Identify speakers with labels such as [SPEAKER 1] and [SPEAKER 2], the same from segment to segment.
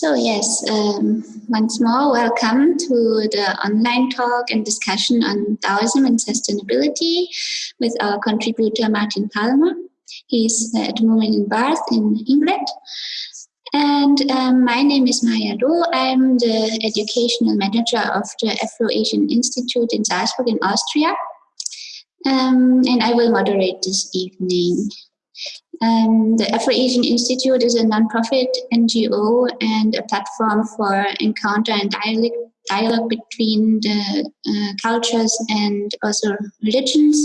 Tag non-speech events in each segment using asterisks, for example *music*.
[SPEAKER 1] So yes, um, once more, welcome to the online talk and discussion on Taoism and sustainability with our contributor Martin Palmer. He's at the moment in Bath in England. And um, my name is Maya Do. I'm the educational manager of the Afro-Asian Institute in Salzburg in Austria. Um, and I will moderate this evening. Um, the Afro-Asian Institute is a nonprofit NGO and a platform for encounter and dialogue, dialogue between the uh, cultures and also religions.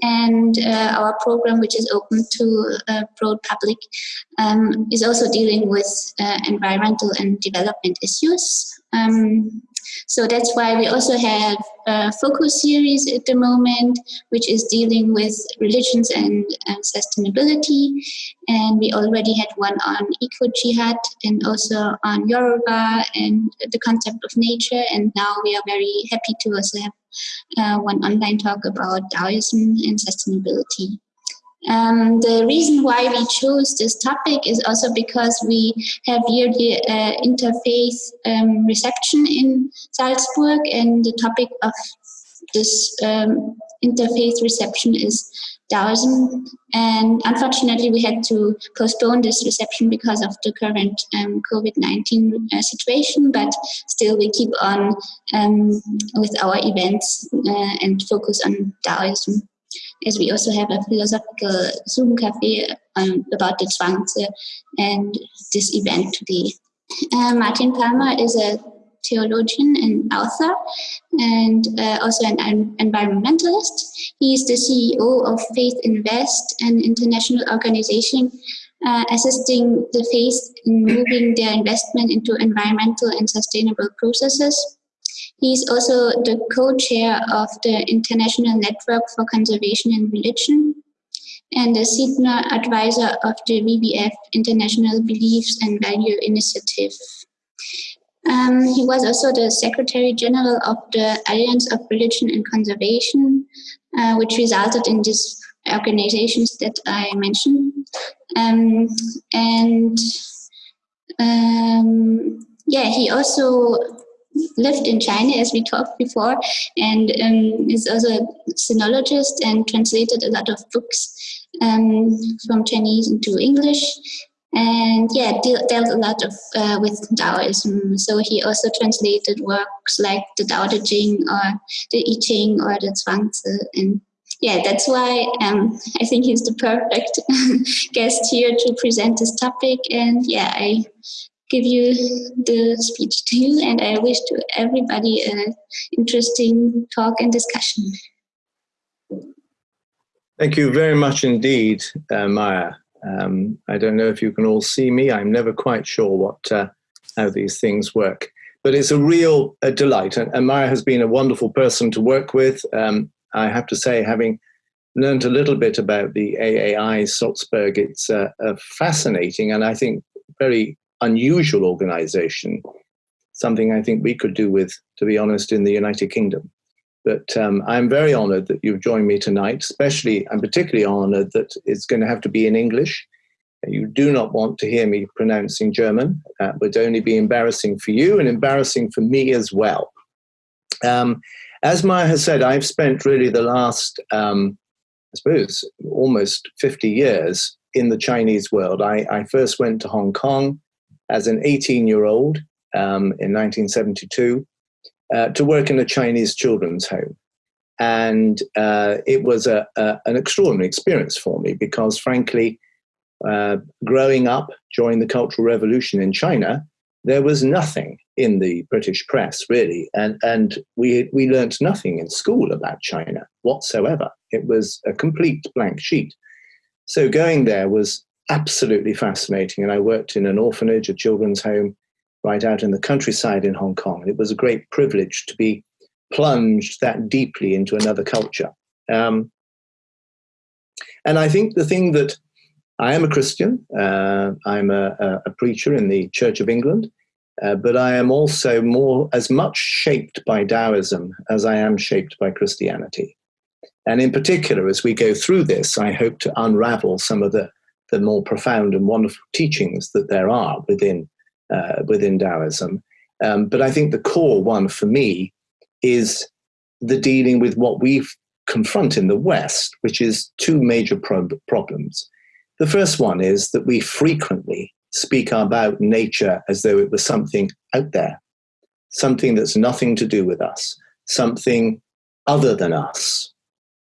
[SPEAKER 1] And uh, our program, which is open to a broad public, um, is also dealing with uh, environmental and development issues. Um, so that's why we also have a focus series at the moment, which is dealing with religions and, and sustainability. And we already had one on eco jihad and also on Yoruba and the concept of nature. And now we are very happy to also have uh, one online talk about Taoism and sustainability. Um, the reason why we chose this topic is also because we have yearly uh, interfaith um, reception in Salzburg and the topic of this um, interfaith reception is Taoism and unfortunately we had to postpone this reception because of the current um, COVID-19 uh, situation but still we keep on um, with our events uh, and focus on Taoism as we also have a philosophical Zoom cafe um, about the Zhuangzi and this event today. Uh, Martin Palmer is a theologian and author and uh, also an environmentalist. He is the CEO of Faith Invest, an international organization uh, assisting the faith in moving their investment into environmental and sustainable processes. He is also the co-chair of the International Network for Conservation and Religion and the senior advisor of the WWF International Beliefs and Value Initiative. Um, he was also the Secretary General of the Alliance of Religion and Conservation, uh, which resulted in these organizations that I mentioned. Um, and um, yeah, he also lived in China, as we talked before, and um, is also a sinologist and translated a lot of books um, from Chinese into English. And yeah, dealt, dealt a lot of uh, with Taoism. So he also translated works like the Tao Te Ching or the I Ching or the Zhuangzi. And yeah, that's why um, I think he's the perfect *laughs* guest here to present this topic. And yeah, I give you the speech to you and I wish to everybody an interesting talk and discussion.
[SPEAKER 2] Thank you very much indeed, uh, Maya. Um, I don't know if you can all see me. I'm never quite sure what uh, how these things work. But it's a real uh, delight. And, and, Maya has been a wonderful person to work with. Um, I have to say, having learned a little bit about the AAI Salzburg, it's uh, fascinating and I think very unusual organization, something I think we could do with, to be honest, in the United Kingdom. But um, I'm very honored that you've joined me tonight, especially, I'm particularly honored that it's going to have to be in English. You do not want to hear me pronouncing German. That would only be embarrassing for you and embarrassing for me as well. Um, as Maya has said, I've spent really the last, um, I suppose, almost 50 years in the Chinese world. I, I first went to Hong Kong as an 18 year old um, in 1972 uh, to work in a Chinese children's home. And uh, it was a, a, an extraordinary experience for me because, frankly, uh, growing up during the Cultural Revolution in China, there was nothing in the British press really, and and we we learnt nothing in school about China whatsoever. It was a complete blank sheet. So going there was absolutely fascinating. And I worked in an orphanage, a children's home, right out in the countryside in Hong Kong. And it was a great privilege to be plunged that deeply into another culture. Um, and I think the thing that I am a Christian, uh, I'm a, a, preacher in the Church of England, uh, but I am also more as much shaped by Taoism as I am shaped by Christianity. And in particular, as we go through this, I hope to unravel some of the the more profound and wonderful teachings that there are within uh, within Taoism. Um, but I think the core one for me is the dealing with what we confront in the West, which is two major pro- problems. The first one is that we frequently speak about nature as though it was something out there, something that's nothing to do with us, something other than us.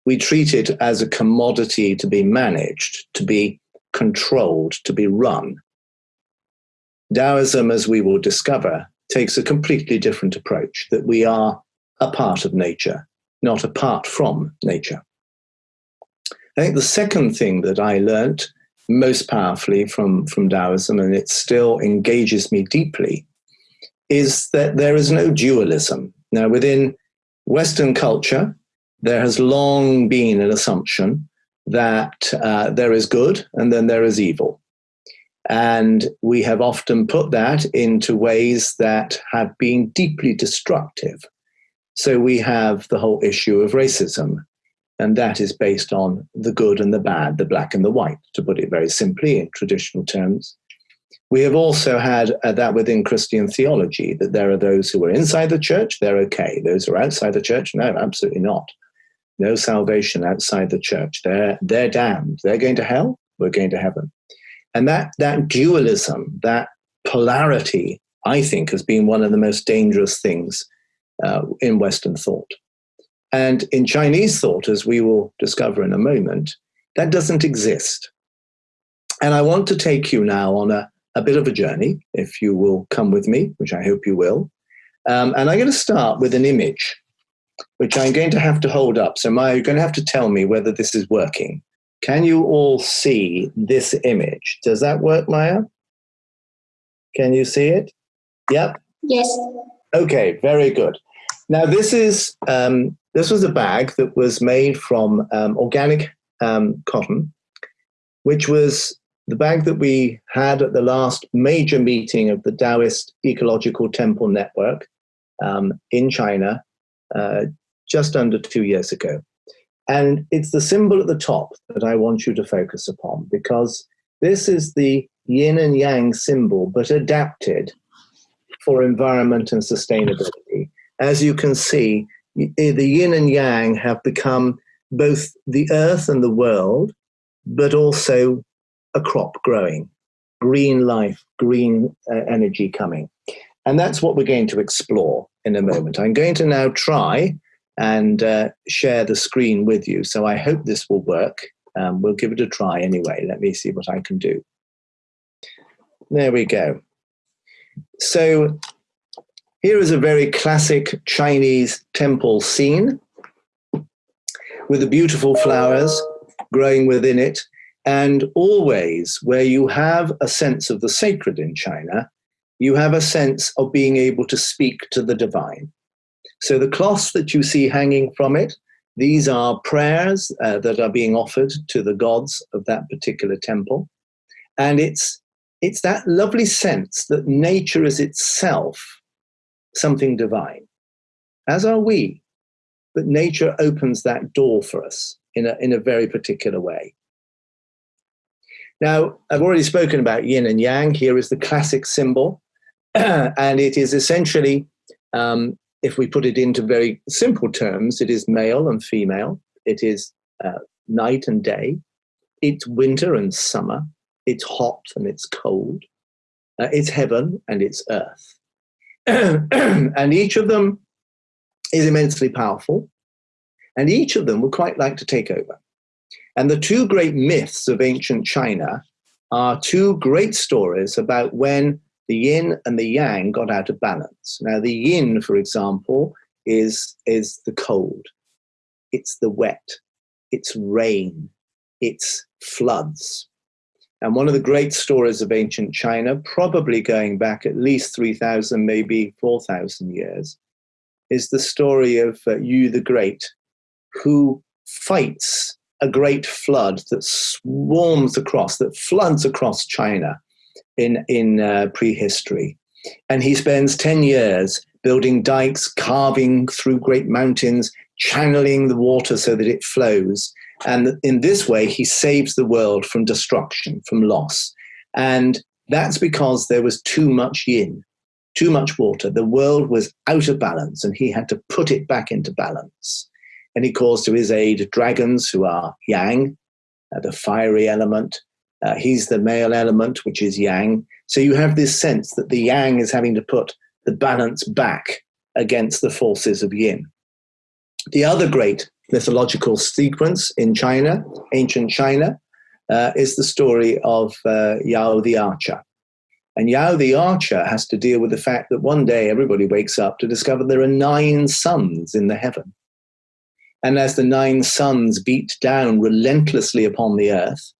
[SPEAKER 2] We treat it as a commodity to be managed, to be controlled, to be run. Taoism, as we will discover, takes a completely different approach that we are a part of nature, not apart from nature. I think the second thing that I learnt most powerfully from, from Taoism, and it still engages me deeply, is that there is no dualism. Now, within Western culture, there has long been an assumption that uh, there is good and then there is evil. And we have often put that into ways that have been deeply destructive. So we have the whole issue of racism, and that is based on the good and the bad, the black and the white, to put it very simply in traditional terms. We have also had uh, that within Christian theology, that there are those who are inside the church, they're okay. Those who are outside the church, no, absolutely not. No salvation outside the church. They're, they're damned. They're going to hell, we're going to heaven. And that, that dualism, that polarity, I think, has been one of the most dangerous things uh, in Western thought. And in Chinese thought, as we will discover in a moment, that doesn't exist. And I want to take you now on a, a bit of a journey, if you will come with me, which I hope you will. Um, and I'm going to start with an image, which I'm going to have to hold up. So, Maya, you're going to have to tell me whether this is working. Can you all see this image? Does that work, Maya? Can you see it? Yep.
[SPEAKER 1] Yes.
[SPEAKER 2] Okay, very good. Now this is um, this was a bag that was made from um, organic um, cotton, which was the bag that we had at the last major meeting of the Taoist Ecological Temple Network um, in China uh, just under two years ago. And it's the symbol at the top that I want you to focus upon because this is the yin and yang symbol, but adapted for environment and sustainability. As you can see, the yin and yang have become both the earth and the world, but also a crop growing, green life, green uh, energy coming. And that's what we're going to explore in a moment. I'm going to now try and uh, share the screen with you. So I hope this will work. Um, we'll give it a try anyway. Let me see what I can do. There we go. So here is a very classic Chinese temple scene with the beautiful flowers growing within it. And always, where you have a sense of the sacred in China, you have a sense of being able to speak to the divine. So the cloths that you see hanging from it, these are prayers uh, that are being offered to the gods of that particular temple. And it's, it's that lovely sense that nature is itself something divine, as are we. But nature opens that door for us in a, in a very particular way. Now, I've already spoken about yin and yang. Here is the classic symbol. *clears throat* and it is essentially um, if we put it into very simple terms, it is male and female. It is uh, night and day. It's winter and summer. It's hot and it's cold. Uh, it's heaven and it's earth. *clears throat* and each of them is immensely powerful. And each of them would quite like to take over. And the two great myths of ancient China are two great stories about when the yin and the yang got out of balance. Now, the yin, for example, is, is the cold, it's the wet, it's rain, it's floods. And one of the great stories of ancient China, probably going back at least 3,000, maybe 4,000 years, is the story of uh, Yu the Great, who fights a great flood that swarms across, that floods across China in, in uh, prehistory. And he spends 10 years building dikes, carving through great mountains, channeling the water so that it flows. And in this way, he saves the world from destruction, from loss. And That's because there was too much yin, too much water. The world was out of balance, and he had to put it back into balance. And he calls to his aid dragons, who are yang, uh, the fiery element. Uh, he's the male element, which is yang. So you have this sense that the yang is having to put the balance back against the forces of yin. The other great mythological sequence in China, ancient China, uh, is the story of uh, Yao the archer. And Yao the archer has to deal with the fact that one day everybody wakes up to discover there are nine suns in the heaven. And as the nine suns beat down relentlessly upon the earth,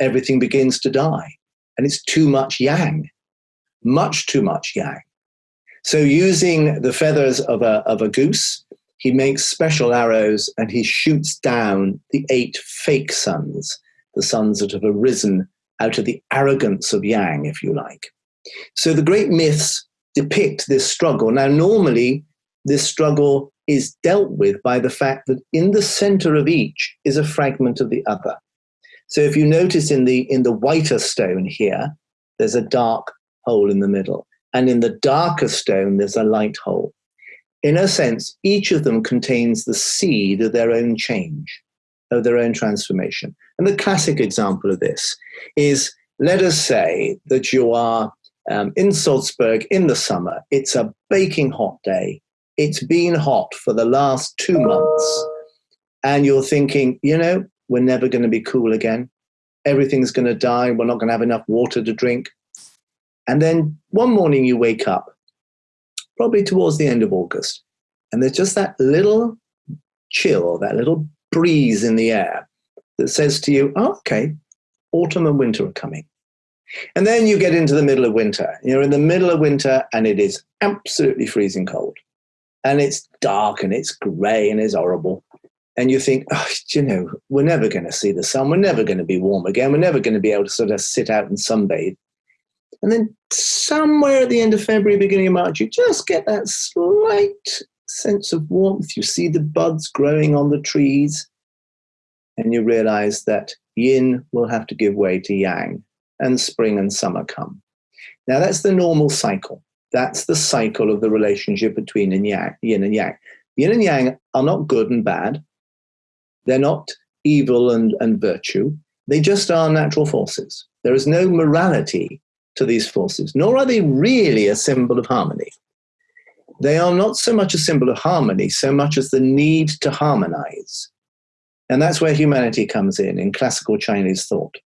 [SPEAKER 2] everything begins to die. And it's too much yang, much too much yang. So, using the feathers of a, of a goose, he makes special arrows and he shoots down the eight fake suns, the suns that have arisen out of the arrogance of Yang, if you like. So, the great myths depict this struggle. Now, normally, this struggle is dealt with by the fact that in the center of each is a fragment of the other. So if you notice in the in the whiter stone here, there's a dark hole in the middle. And in the darker stone, there's a light hole. In a sense, each of them contains the seed of their own change, of their own transformation. And the classic example of this is let us say that you are um, in Salzburg in the summer, it's a baking hot day, it's been hot for the last two months, and you're thinking, you know, we're never going to be cool again. Everything's going to die. We're not going to have enough water to drink. And then one morning you wake up, probably towards the end of August, and there's just that little chill, that little breeze in the air that says to you, oh, okay, autumn and winter are coming. And then you get into the middle of winter. You're in the middle of winter and it is absolutely freezing cold and it's dark and it's grey and it's horrible. And you think, oh, you know, we're never going to see the sun. We're never going to be warm again. We're never going to be able to sort of sit out and sunbathe. And then somewhere at the end of February, beginning of March, you just get that slight sense of warmth. You see the buds growing on the trees, and you realize that yin will have to give way to yang, and spring and summer come. Now, that's the normal cycle. That's the cycle of the relationship between yin, yin and yang. Yin and yang are not good and bad. They're not evil and, and virtue. They just are natural forces. There is no morality to these forces, nor are they really a symbol of harmony. They are not so much a symbol of harmony, so much as the need to harmonize. And that's where humanity comes in, in classical Chinese thought.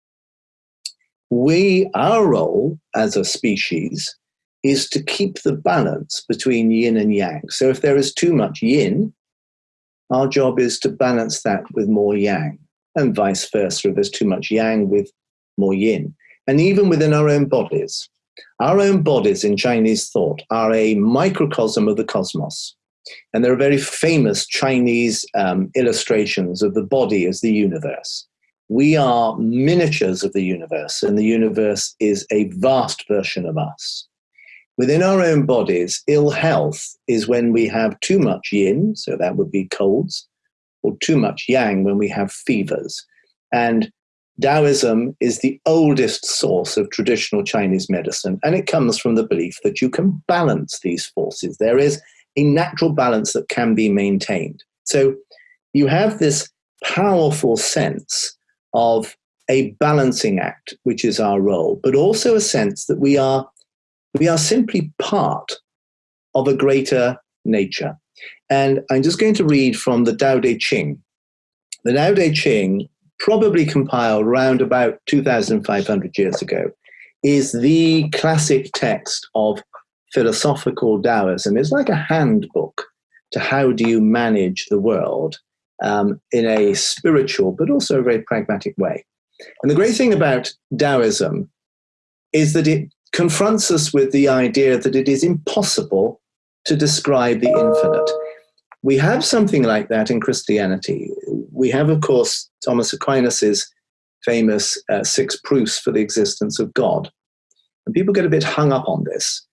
[SPEAKER 2] We, our role as a species, is to keep the balance between yin and yang. So if there is too much yin, our job is to balance that with more yang, and vice versa. If there's too much yang with more yin. And even within our own bodies, our own bodies in Chinese thought are a microcosm of the cosmos. And there are very famous Chinese um, illustrations of the body as the universe. We are miniatures of the universe, and the universe is a vast version of us. Within our own bodies, ill health is when we have too much yin, so that would be colds, or too much yang when we have fevers. And Taoism is the oldest source of traditional Chinese medicine, and it comes from the belief that you can balance these forces. There is a natural balance that can be maintained. So you have this powerful sense of a balancing act, which is our role, but also a sense that we are we are simply part of a greater nature. And I'm just going to read from the Tao Te Ching. The Tao Te Ching, probably compiled around about 2,500 years ago, is the classic text of philosophical Taoism. It's like a handbook to how do you manage the world um, in a spiritual but also a very pragmatic way. And the great thing about Taoism is that it confronts us with the idea that it is impossible to describe the infinite. We have something like that in Christianity. We have, of course, Thomas Aquinas's famous uh, six proofs for the existence of God. And people get a bit hung up on this.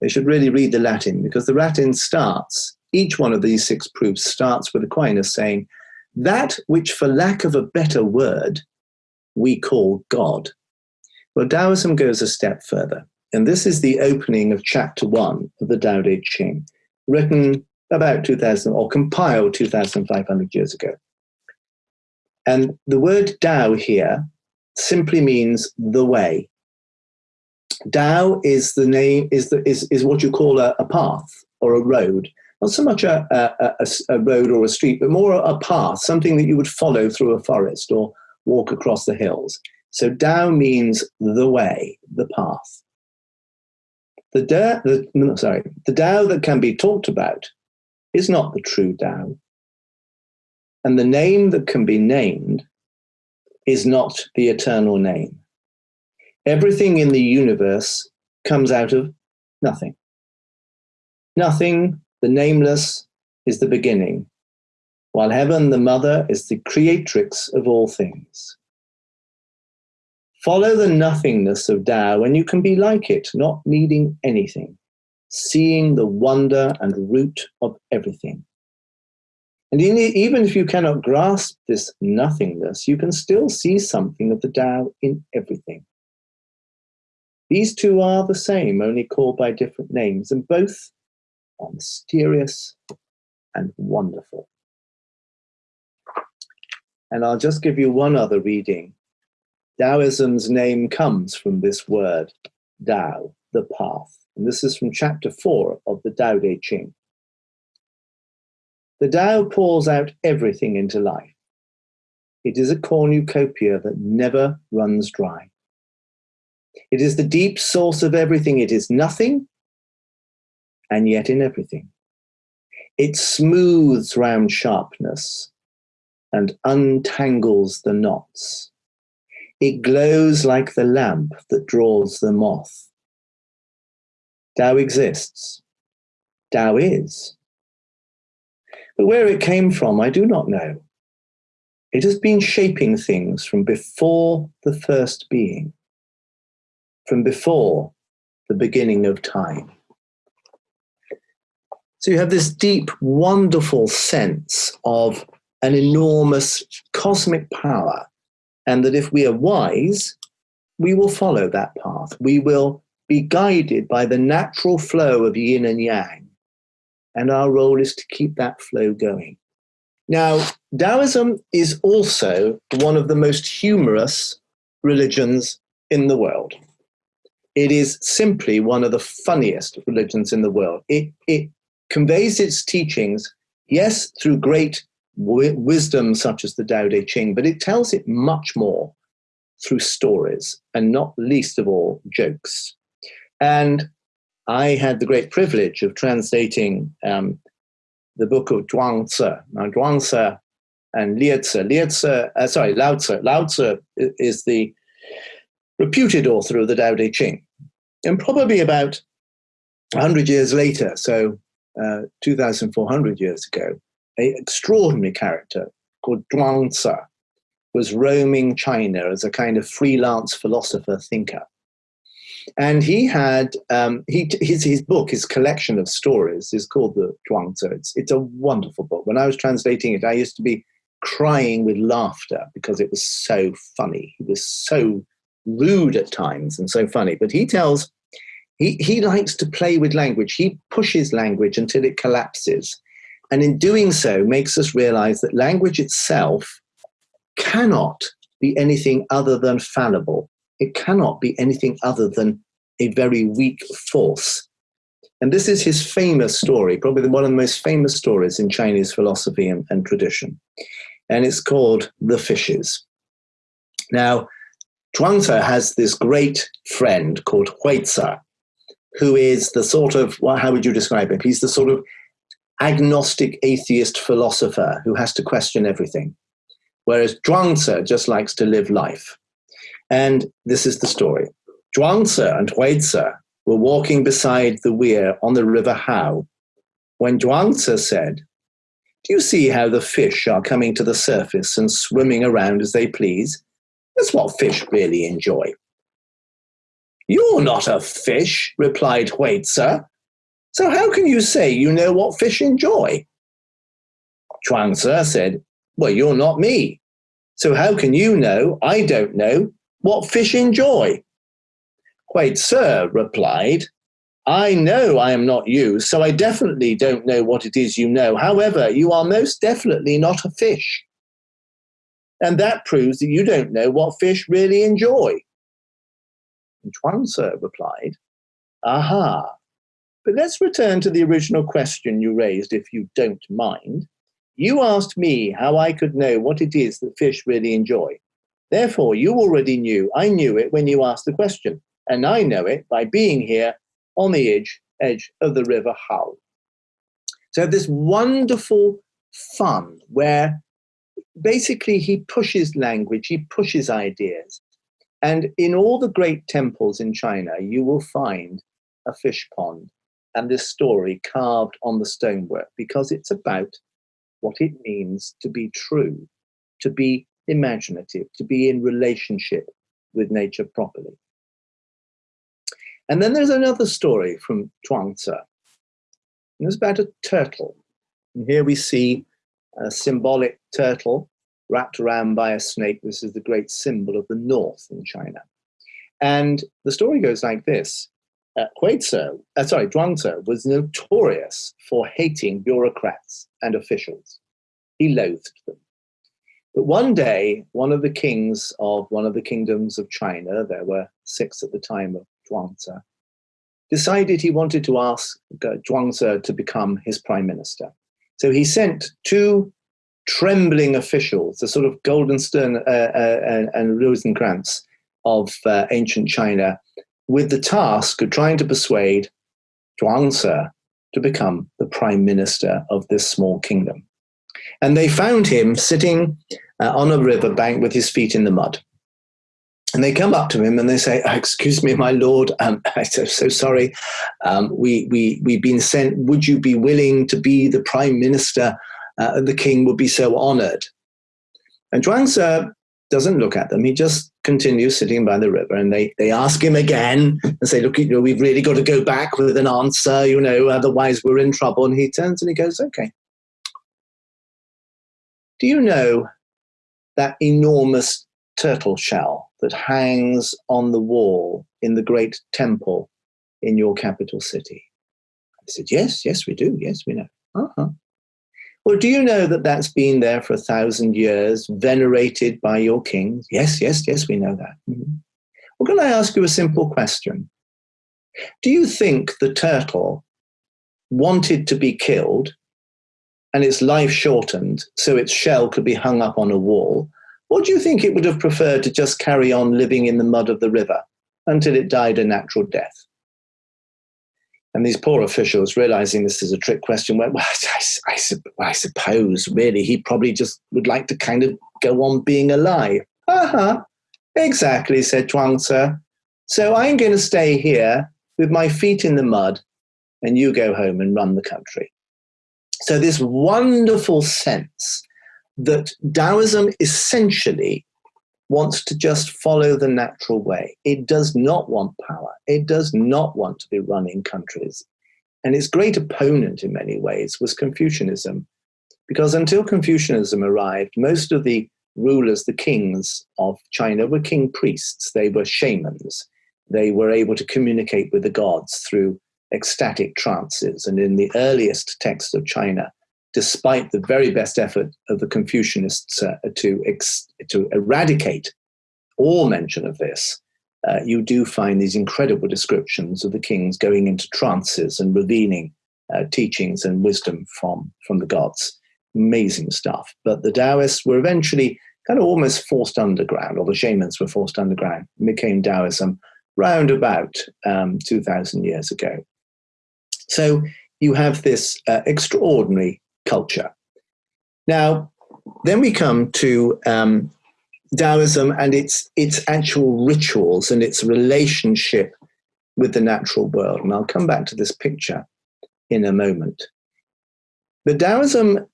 [SPEAKER 2] They should really read the Latin because the Latin starts, each one of these six proofs starts with Aquinas saying, That which, for lack of a better word, we call God. Well, Taoism goes a step further. And this is the opening of chapter one of the Tao Te Ching, written about 2000 or compiled 2,500 years ago. And the word Tao here simply means the way. Tao is the name is the is, is what you call a, a path or a road. Not so much a, a, a, road or a street, but more a path, something that you would follow through a forest or walk across the hills. So Tao means the way, the path. The, da, the sorry, the Tao that can be talked about is not the true Tao. And the name that can be named is not the eternal name. Everything in the universe comes out of nothing. Nothing, the nameless, is the beginning, while heaven, the mother, is the creatrix of all things. Follow the nothingness of Tao, and you can be like it, not needing anything, seeing the wonder and root of everything. And even if you cannot grasp this nothingness, you can still see something of the Tao in everything. These two are the same, only called by different names, and both are mysterious and wonderful. And I'll just give you one other reading. Taoism's name comes from this word, Tao, the path. And this is from chapter four of the Tao Te Ching. The Tao pours out everything into life. It is a cornucopia that never runs dry. It is the deep source of everything. It is nothing, and yet in everything. It smooths round sharpness and untangles the knots. It glows like the lamp that draws the moth. Tao exists. Tao is. But where it came from, I do not know. It has been shaping things from before the first being from before the beginning of time. So you have this deep, wonderful sense of an enormous cosmic power, and that if we are wise, we will follow that path. We will be guided by the natural flow of yin and yang, and our role is to keep that flow going. Now, Taoism is also one of the most humorous religions in the world it is simply one of the funniest religions in the world. It, it conveys its teachings, yes, through great wisdom such as the Tao Te Ching, but it tells it much more through stories and not least of all jokes. And I had the great privilege of translating um, the book of Zhuangzi. Now, Zhuangzi and Liezi, Liezi, uh, sorry, Lao Tzu. Lao Tzu is the reputed author of the Tao Te Ching. And probably about 100 years later, so uh, 2,400 years ago, an extraordinary character called Zhuangzi was roaming China as a kind of freelance philosopher thinker. And he had um, he, his, his book, his collection of stories, is called the Zhuangzi. It's, it's a wonderful book. When I was translating it, I used to be crying with laughter because it was so funny. He was so rude at times and so funny. But he tells, he, he likes to play with language. He pushes language until it collapses. And in doing so, makes us realize that language itself cannot be anything other than fallible. It cannot be anything other than a very weak force. And this is his famous story, probably one of the most famous stories in Chinese philosophy and, and tradition. And it's called The Fishes. Now, Zhuangzi has this great friend called Huizi, who is the sort of, well, how would you describe him? He's the sort of agnostic atheist philosopher who has to question everything. Whereas Zhuangzi just likes to live life. And this is the story. Zhuangzi and Huizi were walking beside the weir on the river Hao when Zhuangzi said, Do you see how the fish are coming to the surface and swimming around as they please? That's what fish really enjoy. You're not a fish, replied Huizi. So how can you say you know what fish enjoy? Zhuangzi said, Well, you're not me. So how can you know, I don't know, what fish enjoy? Huizi replied, I know I am not you, so I definitely don't know what it is you know. However, you are most definitely not a fish. And that proves that you don't know what fish really enjoy. And Chuang-Tzu replied, Aha. But let's return to the original question you raised, if you don't mind. You asked me how I could know what it is that fish really enjoy. Therefore, you already knew I knew it when you asked the question, and I know it by being here on the edge, edge of the river Hao. So this wonderful fun where basically he pushes language, he pushes ideas. And in all the great temples in China, you will find a fish pond and this story carved on the stonework because it's about what it means to be true, to be imaginative, to be in relationship with nature properly. And then there's another story from Chuang-Tzu. It's about a turtle. And here we see a symbolic turtle wrapped around by a snake. This is the great symbol of the north in China. And the story goes like this. Uh, Huizhe, uh, sorry, Zhuangzi was notorious for hating bureaucrats and officials. He loathed them. But one day, one of the kings of one of the kingdoms of China, there were six at the time of Zhuangzi, decided he wanted to ask uh, Zhuangzi to become his prime minister. So he sent two trembling officials, the sort of Guildenstern uh, uh, and, Rosencrantz of uh, ancient China, with the task of trying to persuade Zhuangzi to become the prime minister of this small kingdom. And they found him sitting uh, on a riverbank with his feet in the mud. And they come up to him and they say, oh, "Excuse me, my lord. Um, *laughs* I'm so, so sorry. Um, we we we've been sent. Would you be willing to be the prime minister? Uh, the king would be so honoured." And Zhuangzi doesn't look at them. He just continues sitting by the river. And they they ask him again and say, "Look, you know, we've really got to go back with an answer. You know, otherwise we're in trouble." And he turns and he goes, "Okay." Do you know that enormous turtle shell that hangs on the wall in the great temple in your capital city? I said, Yes, yes, we do. Yes, we know. Uh-huh. Well, do you know that that's been there for a thousand years, venerated by your kings? Yes, yes, yes, we know that. Mm-hmm. Well, can I ask you a simple question? Do you think the turtle wanted to be killed and its life shortened so its shell could be hung up on a wall? Or do you think it would have preferred to just carry on living in the mud of the river until it died a natural death? And these poor officials, realizing this is a trick question, went, Well, *laughs* I, I, I suppose really he probably just would like to kind of go on being alive. Uh huh. Exactly, said Chuang-Tzu. So I'm going to stay here with my feet in the mud, and you go home and run the country. So, this wonderful sense that Taoism essentially wants to just follow the natural way. It does not want power. It does not want to be running countries. And its great opponent in many ways was Confucianism. Because until Confucianism arrived, most of the rulers, the kings of China, were king priests. They were shamans. They were able to communicate with the gods through ecstatic trances. And in the earliest texts of China, despite the very best effort of the Confucianists uh, to, to eradicate all mention of this, uh, you do find these incredible descriptions of the kings going into trances and revealing uh, teachings and wisdom from, from the gods. Amazing stuff. But the Taoists were eventually kind of almost forced underground, or the shamans were forced underground, and became Taoism round about um, 2,000 years ago. So you have this uh, extraordinary culture. Now, then we come to um, Taoism and its its actual rituals and its relationship with the natural world. And I'll come back to this picture in a moment. But Taoism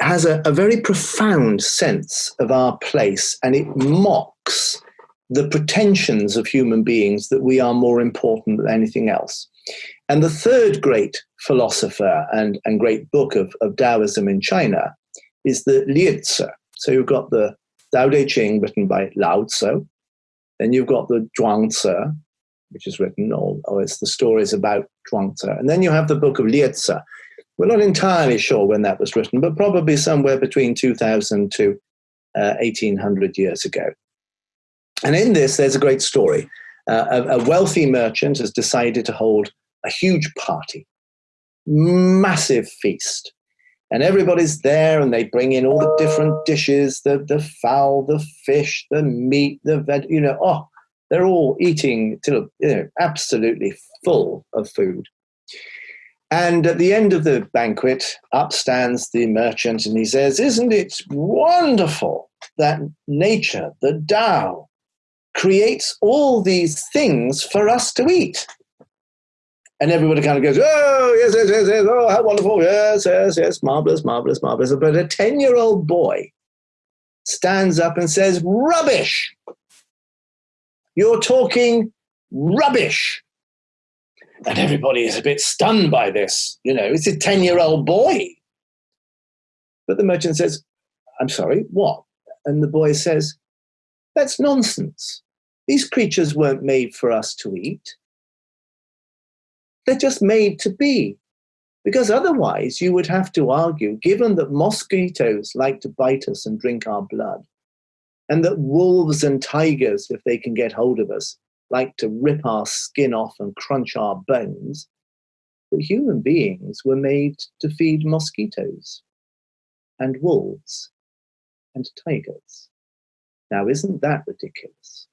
[SPEAKER 2] has a, a very profound sense of our place and it mocks the pretensions of human beings that we are more important than anything else. And the third great philosopher and, and great book of, of Taoism in China is the Liezi. So you've got the Tao Te Ching written by Lao Tzu, then you've got the Zhuangzi, which is written, or, or it's the stories about Zhuangzi. And then you have the book of Liezi. We're not entirely sure when that was written, but probably somewhere between 2000 to uh, 1800 years ago. And in this, there's a great story. Uh, a, a wealthy merchant has decided to hold a huge party, massive feast. And everybody's there and they bring in all the different dishes the, the fowl, the fish, the meat, the veg, you know, oh, they're all eating till, you know, absolutely full of food. And at the end of the banquet, up stands the merchant and he says, Isn't it wonderful that nature, the Tao, creates all these things for us to eat? And everybody kind of goes, Oh, yes, yes, yes, yes, oh, how wonderful, yes, yes, yes, marvelous, marvelous, marvelous. But a 10 year old boy stands up and says, Rubbish! You're talking rubbish. And everybody is a bit stunned by this. You know, it's a 10 year old boy. But the merchant says, I'm sorry, what? And the boy says, That's nonsense. These creatures weren't made for us to eat. They're just made to be. Because otherwise, you would have to argue, given that mosquitoes like to bite us and drink our blood, and that wolves and tigers, if they can get hold of us, like to rip our skin off and crunch our bones, that human beings were made to feed mosquitoes and wolves and tigers. Now, isn't that ridiculous?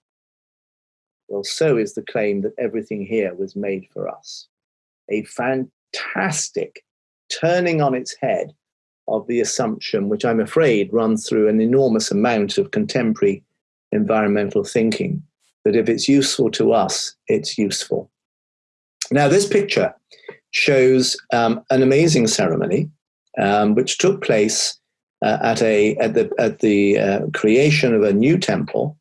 [SPEAKER 2] Well, so is the claim that everything here was made for us. A fantastic turning on its head of the assumption, which I'm afraid runs through an enormous amount of contemporary environmental thinking, that if it's useful to us, it's useful. Now, this picture shows um, an amazing ceremony um, which took place uh, at, a, at the, at the uh, creation of a new temple,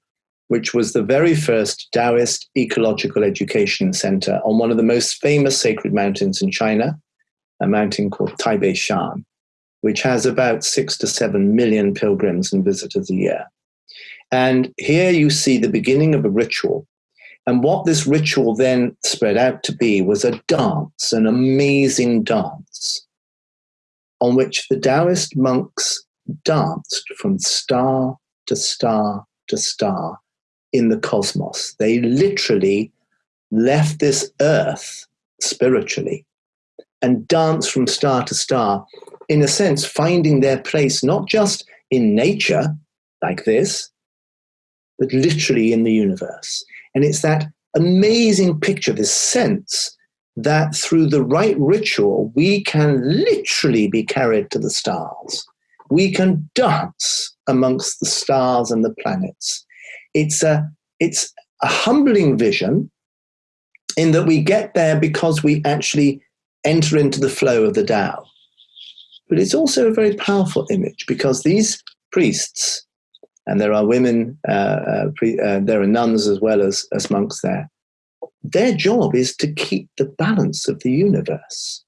[SPEAKER 2] which was the very first Taoist ecological education center on one of the most famous sacred mountains in China, a mountain called Taibai Shan, which has about six to seven million pilgrims and visitors a year. And here you see the beginning of a ritual. And what this ritual then spread out to be was a dance, an amazing dance, on which the Taoist monks danced from star to star to star in the cosmos. They literally left this earth spiritually and danced from star to star, in a sense, finding their place not just in nature like this, but literally in the universe. And it's that amazing picture, this sense that through the right ritual, we can literally be carried to the stars. We can dance amongst the stars and the planets. It's a, it's a humbling vision in that we get there because we actually enter into the flow of the Tao. But it's also a very powerful image because these priests and there are women, uh, uh, pre, uh, there are nuns as well as, as monks there. Their job is to keep the balance of the universe,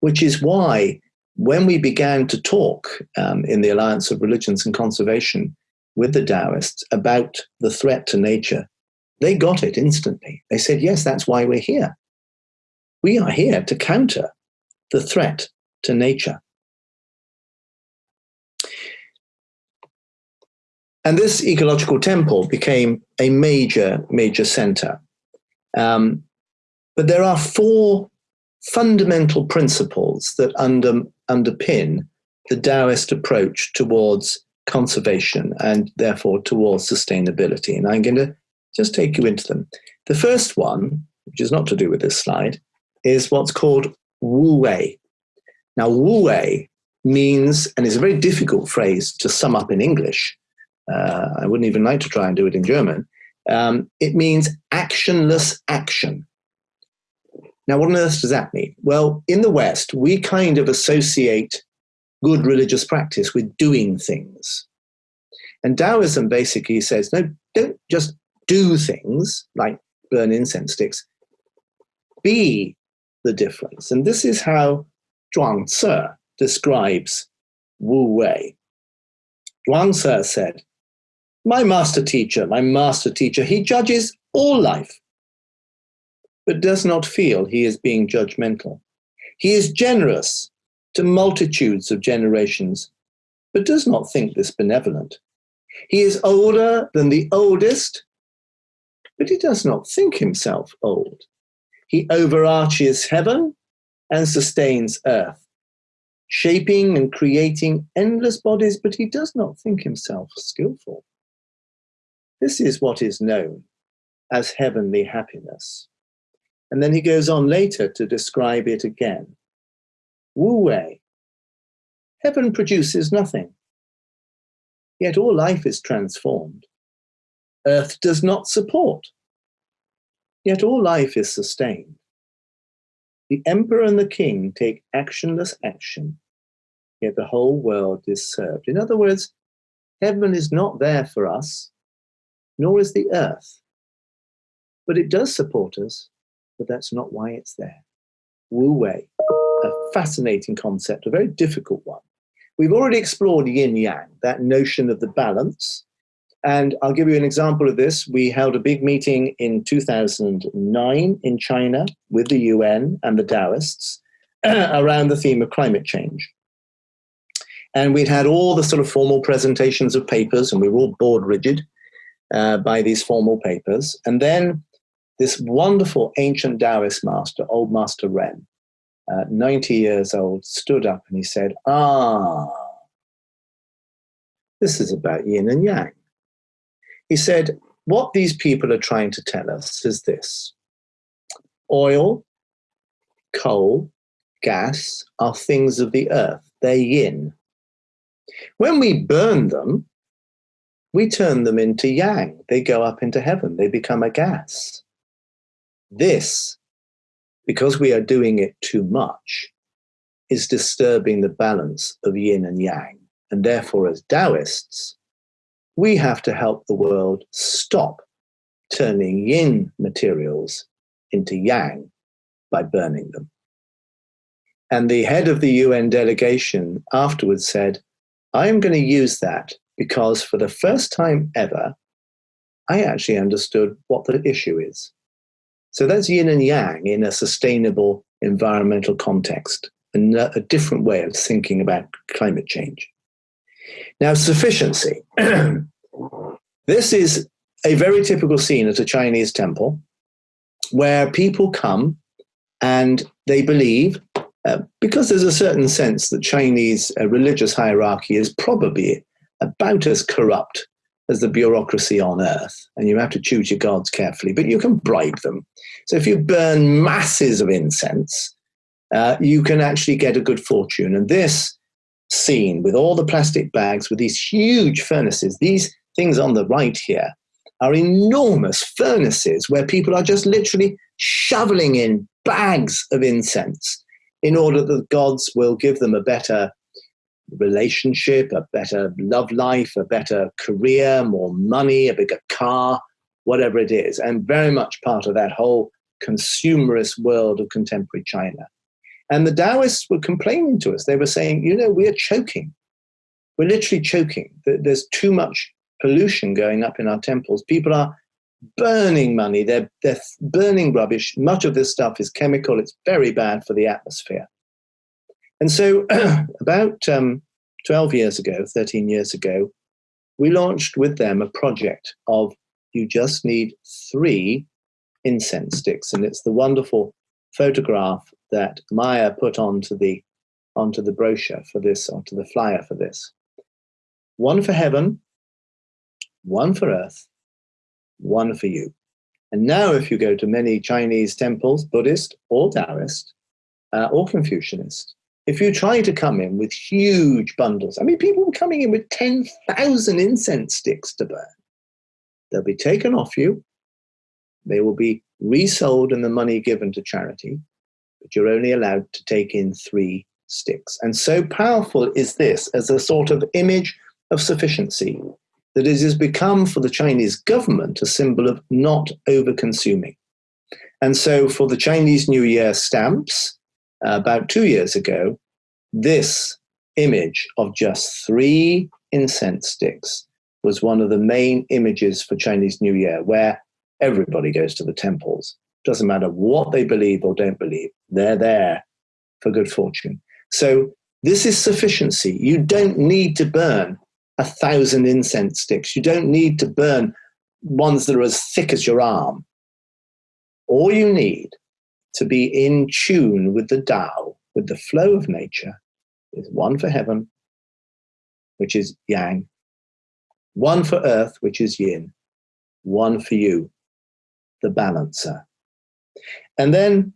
[SPEAKER 2] which is why when we began to talk um, in the Alliance of Religions and Conservation with the Taoists about the threat to nature, they got it instantly. They said, yes, that's why we're here. We are here to counter the threat to nature. And this ecological temple became a major, major center. Um, but there are four fundamental principles that under, underpin the Taoist approach towards conservation and therefore towards sustainability. And I'm going to just take you into them. The first one, which is not to do with this slide, is what's called Wu Wei. Now, Wu Wei means, and is a very difficult phrase to sum up in English, uh, I wouldn't even like to try and do it in German. Um, it means actionless action. Now, what on earth does that mean? Well, in the West, we kind of associate good religious practice with doing things. And Taoism basically says, no, don't just do things like burn incense sticks, be the difference. And this is how Zhuangzi describes Wu Wei. Zhuangzi said, my master teacher, my master teacher, he judges all life but does not feel he is being judgmental. He is generous to multitudes of generations, but does not think this benevolent. He is older than the oldest, but he does not think himself old. He overarches heaven and sustains earth, shaping and creating endless bodies, but he does not think himself skillful. This is what is known as heavenly happiness. And then he goes on later to describe it again. Wu Wei, heaven produces nothing, yet all life is transformed. Earth does not support, yet all life is sustained. The emperor and the king take actionless action, yet the whole world is served. In other words, heaven is not there for us, nor is the earth. But it does support us, but that's not why it's there. Wu Wei, a fascinating concept, a very difficult one. We've already explored yin yang, that notion of the balance. And I'll give you an example of this. We held a big meeting in 2009 in China with the UN and the Taoists *clears throat* around the theme of climate change. And we'd had all the sort of formal presentations of papers, and we were all bored rigid uh, by these formal papers. And then this wonderful ancient Taoist master, Old Master Ren, uh, 90 years old, stood up and he said, Ah, this is about yin and yang. He said, What these people are trying to tell us is this oil, coal, gas are things of the earth, they're yin. When we burn them, we turn them into yang. They go up into heaven, they become a gas. This, because we are doing it too much, is disturbing the balance of yin and yang. And therefore, as Taoists, we have to help the world stop turning yin materials into yang by burning them. And the head of the UN delegation afterwards said, I am going to use that because for the first time ever, I actually understood what the issue is. So that's yin and yang in a sustainable environmental context, and a different way of thinking about climate change. Now, sufficiency. *clears throat* this is a very typical scene at a Chinese temple where people come and they believe, uh, because there's a certain sense that Chinese uh, religious hierarchy is probably about as corrupt as the bureaucracy on earth, and you have to choose your gods carefully, but you can bribe them. So if you burn masses of incense, uh, you can actually get a good fortune. And this scene with all the plastic bags, with these huge furnaces, these things on the right here are enormous furnaces where people are just literally shoveling in bags of incense in order that the gods will give them a better relationship, a better love life, a better career, more money, a bigger car, whatever it is. And very much part of that whole consumerist world of contemporary China. And the Taoists were complaining to us. They were saying, you know, we're choking. We're literally choking. There's too much pollution going up in our temples. People are burning money. They're, they're burning rubbish. Much of this stuff is chemical. It's very bad for the atmosphere. And so, *clears throat* about um, 12 years ago, 13 years ago, we launched with them a project of you just need three incense sticks. And it's the wonderful photograph that Maya put onto the, onto the brochure for this, onto the flyer for this. One for heaven, one for earth, one for you. And now, if you go to many Chinese temples, Buddhist or Taoist uh, or Confucianist, if you try to come in with huge bundles, I mean, people are coming in with 10,000 incense sticks to burn, they'll be taken off you. They will be resold and the money given to charity, but you're only allowed to take in three sticks. And so powerful is this as a sort of image of sufficiency that it has become for the Chinese government a symbol of not over consuming. And so for the Chinese New Year stamps, uh, about two years ago, this image of just three incense sticks was one of the main images for Chinese New Year, where everybody goes to the temples Doesn't matter what they believe or don't believe, they're there for good fortune. So this is sufficiency. You don't need to burn a thousand incense sticks. You don't need to burn ones that are as thick as your arm. All you need to be in tune with the Tao, with the flow of nature, is one for heaven, which is yang, one for earth, which is yin, one for you, the balancer. And then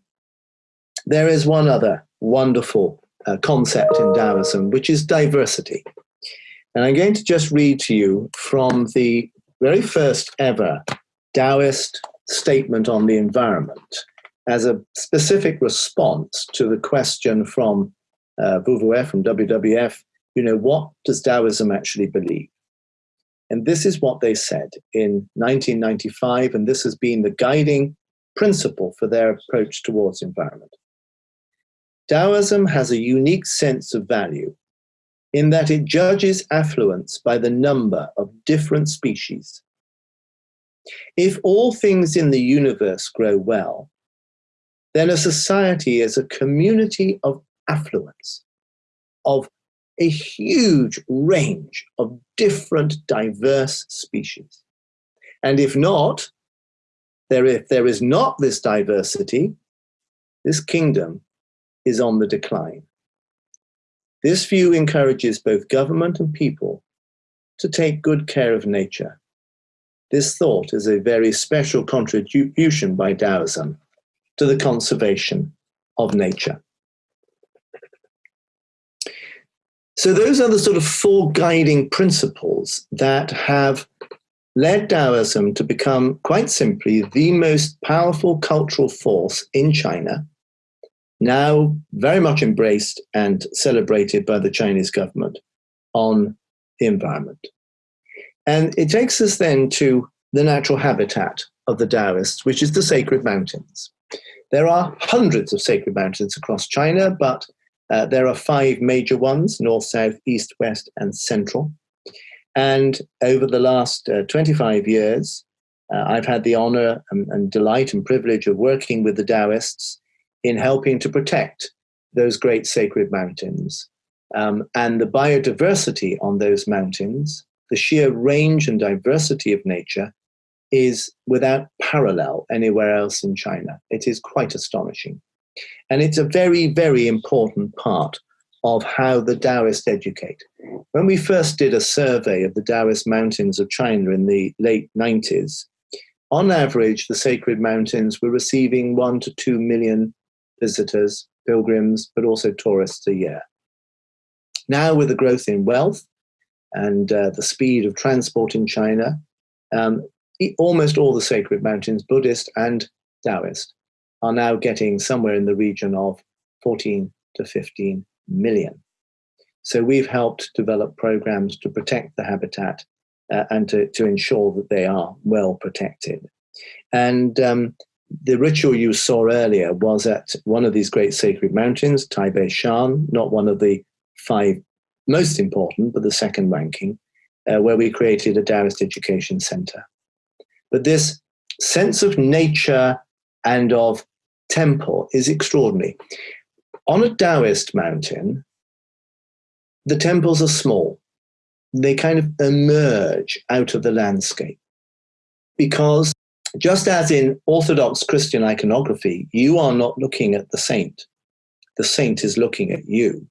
[SPEAKER 2] there is one other wonderful uh, concept in Taoism, which is diversity. And I'm going to just read to you from the very first ever Taoist statement on the environment as a specific response to the question from uh, Beauvoir, from WWF, you know, what does Taoism actually believe? And this is what they said in 1995, and this has been the guiding principle for their approach towards environment. Taoism has a unique sense of value in that it judges affluence by the number of different species. If all things in the universe grow well, then a society is a community of affluence, of a huge range of different diverse species. And if not, there, if there is not this diversity, this kingdom is on the decline. This view encourages both government and people to take good care of nature. This thought is a very special contribution by Taoism to the conservation of nature. So those are the sort of four guiding principles that have led Taoism to become, quite simply, the most powerful cultural force in China, now very much embraced and celebrated by the Chinese government on the environment. And it takes us then to the natural habitat of the Taoists, which is the sacred mountains. There are hundreds of sacred mountains across China, but uh, there are five major ones north, south, east, west, and central. And over the last uh, 25 years, uh, I've had the honor and, and, delight and privilege of working with the Taoists in helping to protect those great sacred mountains. Um, and the biodiversity on those mountains, the sheer range and diversity of nature, is without parallel anywhere else in China. It is quite astonishing. And it's a very, very important part of how the Taoists educate. When we first did a survey of the Taoist mountains of China in the late 90s, on average, the sacred mountains were receiving one to two million visitors, pilgrims, but also tourists a year. Now, with the growth in wealth and uh, the speed of transport in China, um, almost all the sacred mountains, Buddhist and Taoist, are now getting somewhere in the region of 14 to 15 million. So we've helped develop programs to protect the habitat uh, and to, to ensure that they are well protected. And um, the ritual you saw earlier was at one of these great sacred mountains, Taibai Shan, not one of the five most important, but the second ranking, uh, where we created a Taoist education center. But this sense of nature and of temple is extraordinary. On a Taoist mountain, the temples are small. They kind of emerge out of the landscape because just as in Orthodox Christian iconography, you are not looking at the saint. The saint is looking at you.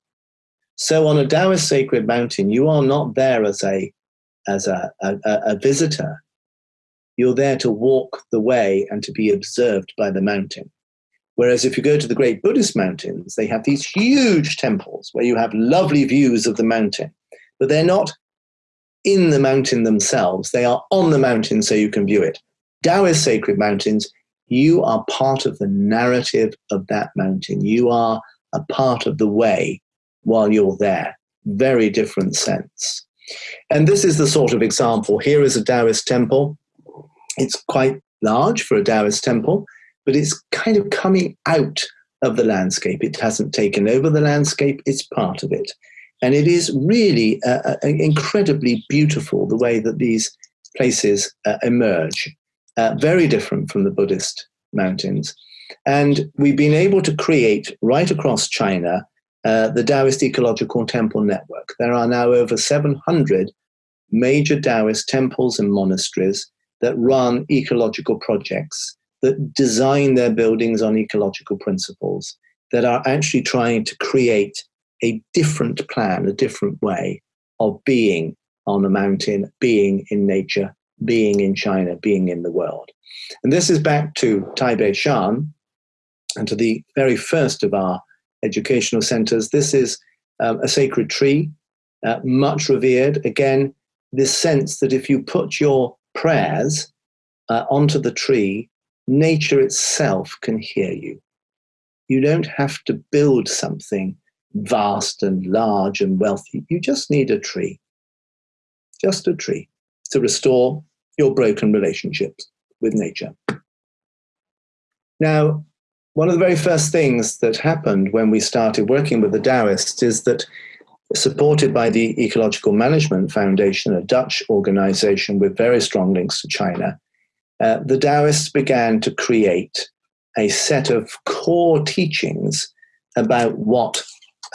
[SPEAKER 2] So on a Taoist sacred mountain, you are not there as a, as a, a, a visitor. You're there to walk the way and to be observed by the mountain. Whereas if you go to the great Buddhist mountains, they have these huge temples where you have lovely views of the mountain, but they're not in the mountain themselves. They are on the mountain so you can view it. Taoist sacred mountains, you are part of the narrative of that mountain. You are a part of the way while you're there. Very different sense. And this is the sort of example. Here is a Taoist temple. It's quite large for a Taoist temple but it's kind of coming out of the landscape. It hasn't taken over the landscape, it's part of it. And it is really uh, uh, incredibly beautiful the way that these places uh, emerge. Uh, very different from the Buddhist mountains. And we've been able to create right across China uh, the Taoist Ecological Temple Network. There are now over 700 major Taoist temples and monasteries that run ecological projects, that design their buildings on ecological principles, that are actually trying to create a different plan, a different way of being on a mountain, being in nature, being in China, being in the world. And this is back to Taibai Shan and to the very first of our educational centers. This is um, a sacred tree, uh, much revered. Again, this sense that if you put your prayers uh, onto the tree, nature itself can hear you. You don't have to build something vast and large and wealthy. You just need a tree, just a tree to restore your broken relationships with nature. Now, one of the very first things that happened when we started working with the Taoists is that, supported by the Ecological Management Foundation, a Dutch organization with very strong links to China, uh, the Taoists began to create a set of core teachings about what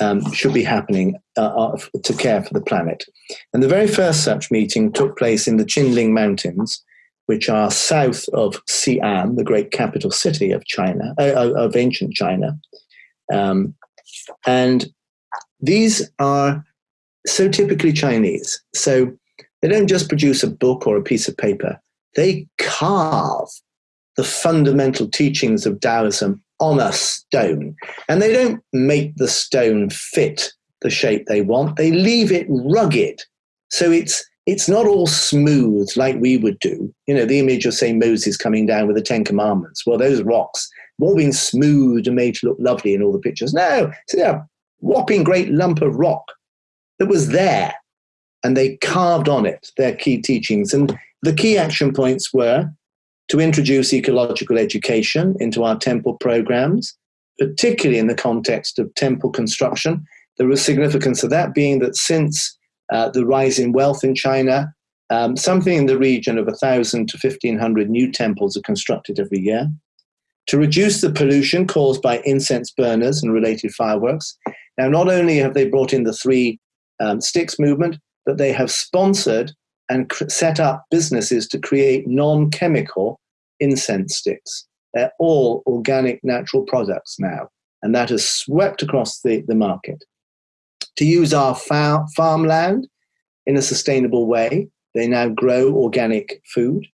[SPEAKER 2] um, should be happening uh, uh to care for the planet. And the very first such meeting took place in the Qinling Mountains which are south of Xi'an, the great capital city of China, uh, of ancient China. Um, and these are so typically Chinese. So they don't just produce a book or a piece of paper, they carve the fundamental teachings of Taoism on a stone. And they don't make the stone fit the shape they want, they leave it rugged. So it's it's not all smooth like we would do. You know, the image of, say, Moses coming down with the Ten Commandments. Well, those rocks, all been smoothed and made to look lovely in all the pictures. No, it's a whopping great lump of rock that was there. And they carved on it their key teachings. And the key action points were to introduce ecological education into our temple programs, particularly in the context of temple construction. The significance of that being that since uh, the rise in wealth in China. Um, something in the region of 1,000 to 1,500 new temples are constructed every year. To reduce the pollution caused by incense burners and related fireworks. Now, not only have they brought in the three um, sticks movement, but they have sponsored and set up businesses to create non chemical incense sticks. They're all organic, natural products now, and that has swept across the, the market to use our far- farmland in a sustainable way. They now grow organic food.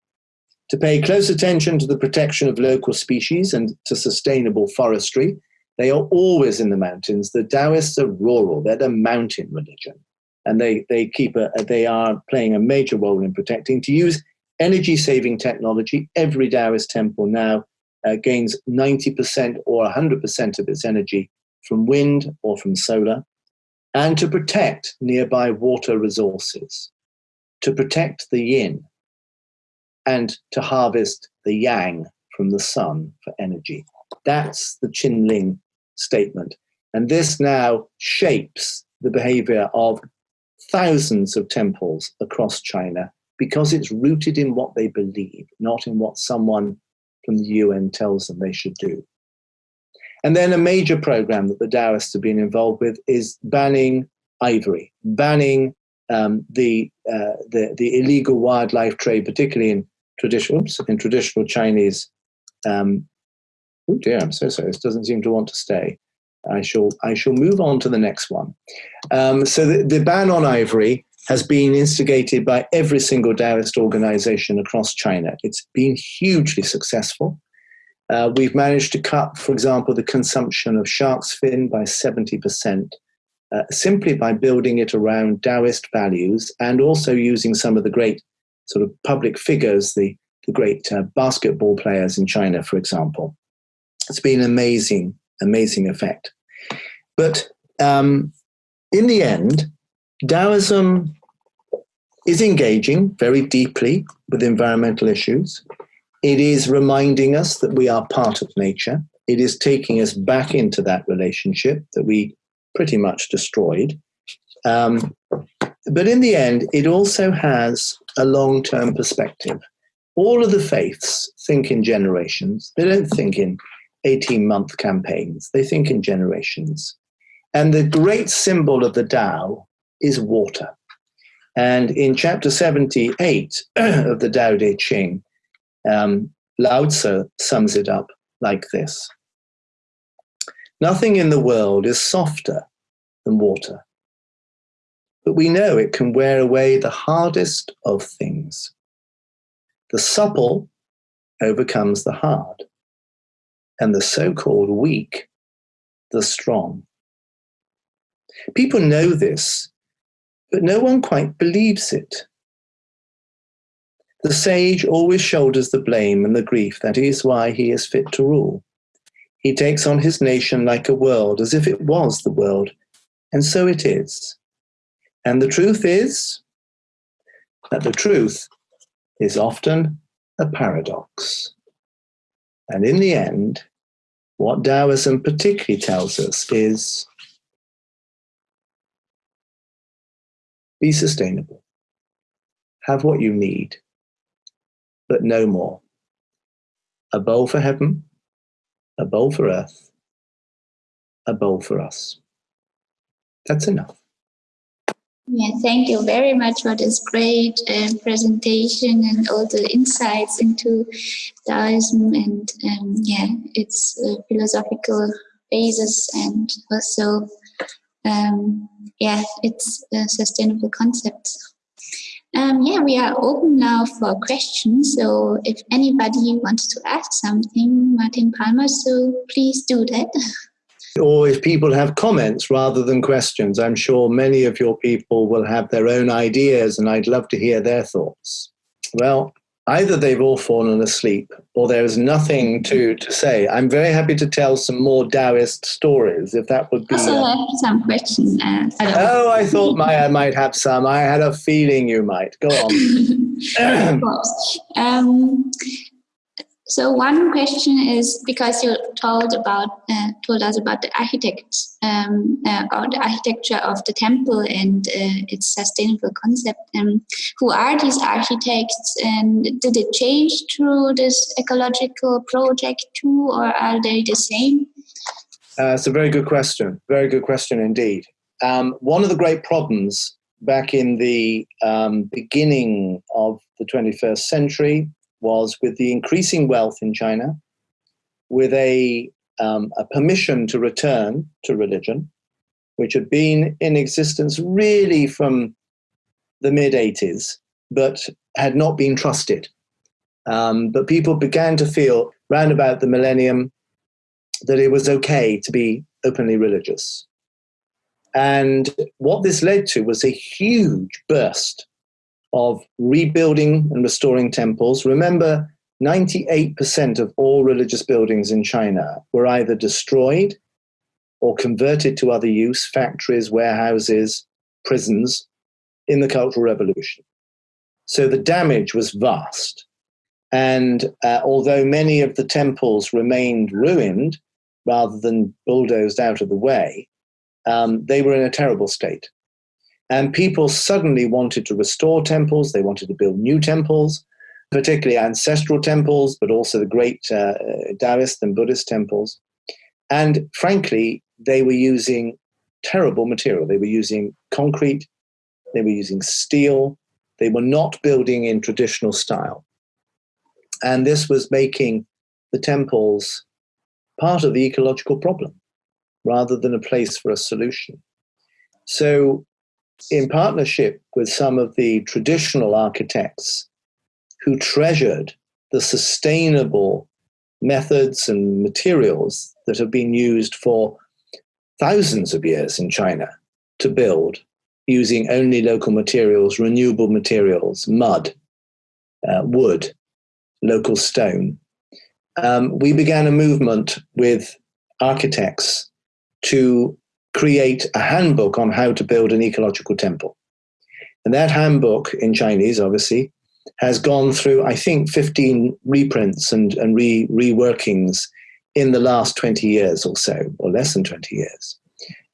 [SPEAKER 2] To pay close attention to the protection of local species and to sustainable forestry. They are always in the mountains. The Taoists are rural, they're the mountain religion. And they, they, keep a, they are playing a major role in protecting. To use energy saving technology, every Taoist temple now uh, gains 90% or 100% of its energy from wind or from solar and to protect nearby water resources, to protect the yin, and to harvest the yang from the sun for energy. That's the Qinling statement. And this now shapes the behavior of thousands of temples across China because it's rooted in what they believe, not in what someone from the UN tells them they should do. And then a major program that the Taoists have been involved with is banning ivory, banning um, the, uh, the, the illegal wildlife trade, particularly in traditional in traditional Chinese. Um, oh dear, I'm so sorry. This doesn't seem to want to stay. I shall I shall move on to the next one. Um, so the, the ban on ivory has been instigated by every single Taoist organization across China. It's been hugely successful. Uh, we've managed to cut, for example, the consumption of shark's fin by 70%, uh, simply by building it around Taoist values and also using some of the great sort of public figures, the, the great uh, basketball players in China, for example. It's been an amazing, amazing effect. But um, in the end, Taoism is engaging very deeply with environmental issues. It is reminding us that we are part of nature. It is taking us back into that relationship that we pretty much destroyed. Um, but in the end, it also has a long term perspective. all of the faiths think in generations. They don't think in 18 month campaigns, they think in generations. And the great symbol of the Tao is water. And in chapter 78 *clears throat* of the Tao Te Ching, um, Lao Tzu sums it up like this Nothing in the world is softer than water, but we know it can wear away the hardest of things. The supple overcomes the hard, and the so called weak, the strong. People know this, but no one quite believes it. The sage always shoulders the blame and the grief. That is why he is fit to rule. He takes on his nation like a world, as if it was the world, and so it is. And the truth is that the truth is often a paradox. And in the end, what Taoism particularly tells us is be sustainable, have what you need, but no more. A bowl for heaven, a bowl for earth, a bowl for us. That's enough.
[SPEAKER 1] Yeah, thank you very much for this great uh, presentation and all the insights into Taoism and um, yeah, its uh, philosophical basis and also um, yeah, its uh, sustainable concepts. Um, yeah, we are open now for questions. So if anybody wants to ask something, Martin Palmer, so please do that. *laughs*
[SPEAKER 2] or if people have comments rather than questions. I'm sure many of your people will have their own ideas, and I'd love to hear their thoughts. Well, either they've all fallen asleep or there is nothing to, to say. I'm very happy to tell some more Taoist stories, if that would be.
[SPEAKER 1] Also, have some questions. Uh,
[SPEAKER 2] I oh, I thought Maya might have some. I had a feeling you might. Go on. *laughs*
[SPEAKER 1] of course. Um, so one question is because you told about uh, told us about the architects um, uh, or the architecture of the temple and uh, its sustainable concept. Um, who are these architects, and did it change through this ecological project too, or are they the same?
[SPEAKER 2] Uh, it's a very good question. Very good question indeed. Um, one of the great problems back in the um, beginning of the 21st century was with the increasing wealth in China, with a, um, a permission to return to religion, which had been in existence really from the mid 80s, but had not been trusted. Um, but people began to feel round about the millennium that it was okay to be openly religious. And what this led to was a huge burst of rebuilding and restoring temples. Remember, 98% of all religious buildings in China were either destroyed or converted to other use, factories, warehouses, prisons, in the Cultural Revolution. So the damage was vast. And uh, although many of the temples remained ruined rather than bulldozed out of the way, um, they were in a terrible state. And people suddenly wanted to restore temples, they wanted to build new temples, particularly ancestral temples, but also the great uh, Taoist and Buddhist temples. And frankly, they were using terrible material. They were using concrete, they were using steel, they were not building in traditional style. And this was making the temples part of the ecological problem rather than a place for a solution. So in partnership with some of the traditional architects who treasured the sustainable methods and materials that have been used for thousands of years in China to build using only local materials, renewable materials, mud, uh, wood, local stone. Um, we began a movement with architects to create a handbook on how to build an ecological temple. And that handbook in Chinese, obviously, has gone through, I think, 15 reprints and, and re, reworkings in the last 20 years or so, or less than 20 years.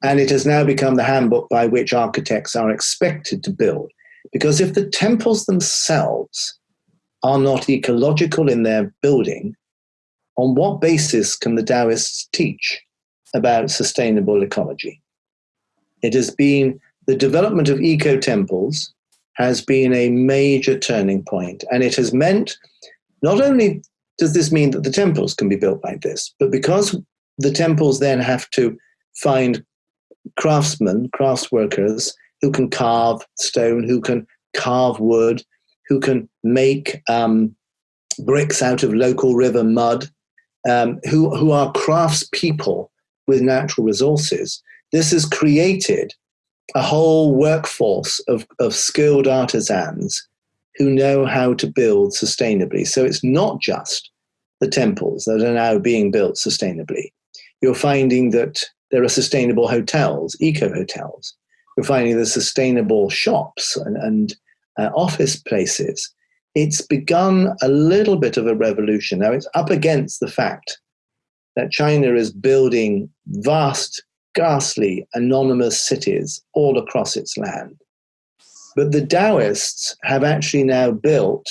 [SPEAKER 2] And it has now become the handbook by which architects are expected to build. Because if the temples themselves are not ecological in their building, on what basis can the Taoists teach about sustainable ecology? It has been the development of eco temples has been a major turning point, and it has meant not only does this mean that the temples can be built like this, but because the temples then have to find craftsmen, crafts workers who can carve stone, who can carve wood, who can make um, bricks out of local river mud, um, who, who are craftspeople with natural resources. This has created a whole workforce of, of skilled artisans who know how to build sustainably. So it's not just the temples that are now being built sustainably. You're finding that there are sustainable hotels, eco hotels. You're finding the sustainable shops and, and uh, office places. It's begun a little bit of a revolution. Now it's up against the fact that China is building vast, ghastly, anonymous cities all across its land. But the Taoists have actually now built,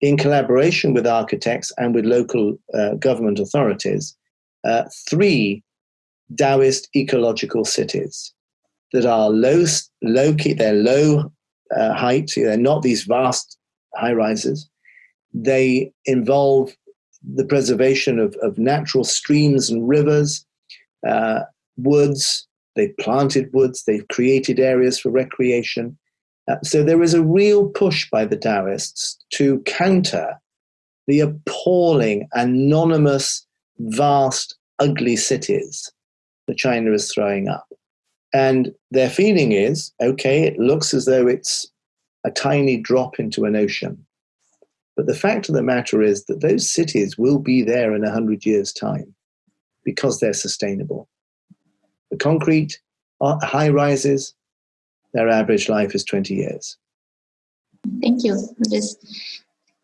[SPEAKER 2] in collaboration with architects and with local uh, government authorities, uh, three Taoist ecological cities that are low, low key, they're low uh, height, they're not these vast high rises. They involve the preservation of, of natural streams and rivers, uh, woods. They've planted woods, they've created areas for recreation. Uh, so there is a real push by the Taoists to counter the appalling, anonymous, vast, ugly cities that China is throwing up. And their feeling is okay, it looks as though it's a tiny drop into an ocean. But the fact of the matter is that those cities will be there in 100 years' time because they're sustainable. The concrete uh, high rises, their average life is 20 years.
[SPEAKER 1] Thank you for this.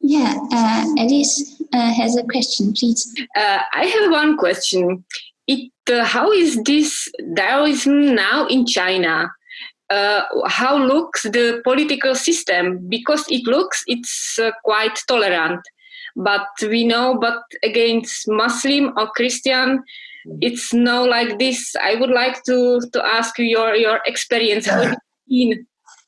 [SPEAKER 1] Yeah, uh, Alice uh, has a question, please.
[SPEAKER 3] Uh, I have one question. It, uh, how is this Taoism now in China? Uh, how looks the political system. Because it looks it's uh, quite tolerant. But we know but against muslim or christian it's no like this. I would like to to ask you your your experience. How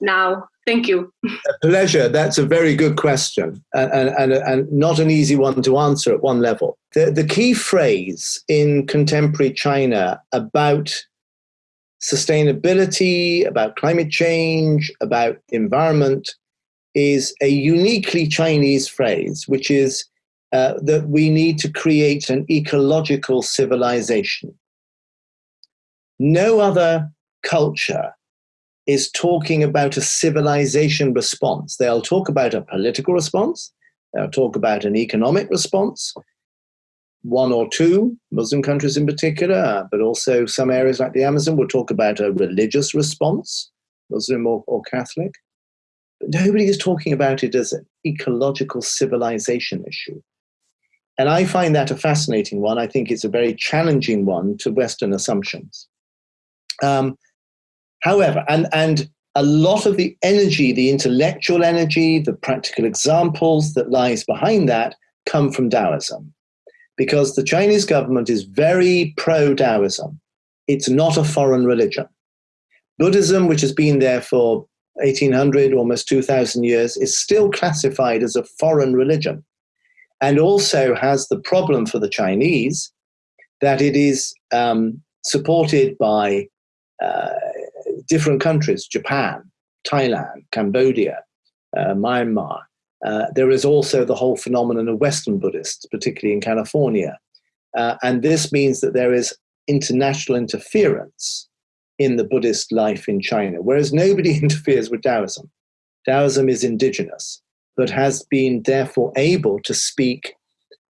[SPEAKER 3] now? Thank you.
[SPEAKER 2] A pleasure. That's a very good question and, and, and not an easy one to answer at one level. The, the key phrase in contemporary china about sustainability, about climate change, about environment is a uniquely Chinese phrase, which is uh, that we need to create an ecological civilization. No other culture is talking about a civilization response. They'll talk about a political response, they'll talk about an economic response, one or two Muslim countries in particular, but also some areas like the Amazon will talk about a religious response, Muslim or, or Catholic. But nobody is talking about it as an ecological civilization issue. And I find that a fascinating one. I think it's a very challenging one to Western assumptions. Um, however, and, and a lot of the energy, the intellectual energy, the practical examples that lies behind that come from Taoism because the Chinese government is very pro Taoism. It's not a foreign religion. Buddhism, which has been there for 1800, almost 2000 years, is still classified as a foreign religion and also has the problem for the Chinese that it is um, supported by uh, different countries Japan, Thailand, Cambodia, uh, Myanmar, uh, there is also the whole phenomenon of Western Buddhists, particularly in California. Uh, and this means that there is international interference in the Buddhist life in China, whereas nobody *laughs* interferes with Taoism. Taoism is indigenous, but has been therefore able to speak,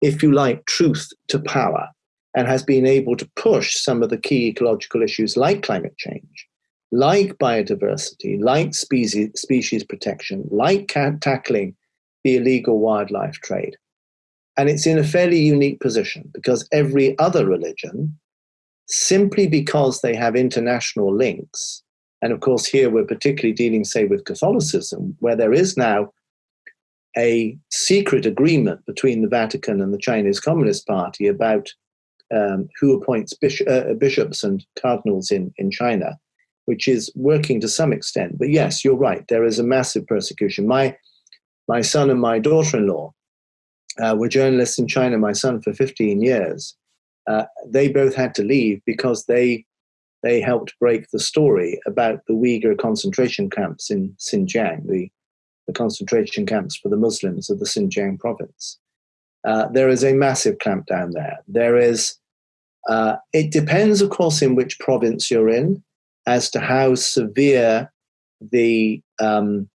[SPEAKER 2] if you like, truth to power, and has been able to push some of the key ecological issues like climate change, like biodiversity, like species, species protection, like tackling the illegal wildlife trade. And it's in a fairly unique position because every other religion, simply because they have international links, and of course, here we're particularly dealing, say, with Catholicism, where there is now a secret agreement between the Vatican and the Chinese Communist Party about um, who appoints uh, bishops and cardinals in, in China, which is working to some extent. But yes, you're right. There is a massive persecution. My my son and my daughter-in-law uh, were journalists in China. My son for 15 years. Uh, they both had to leave because they they helped break the story about the Uyghur concentration camps in Xinjiang, the, the concentration camps for the Muslims of the Xinjiang province. Uh, there is a massive clampdown there. There is, uh, it depends, of course, in which province you're in as to how severe the um,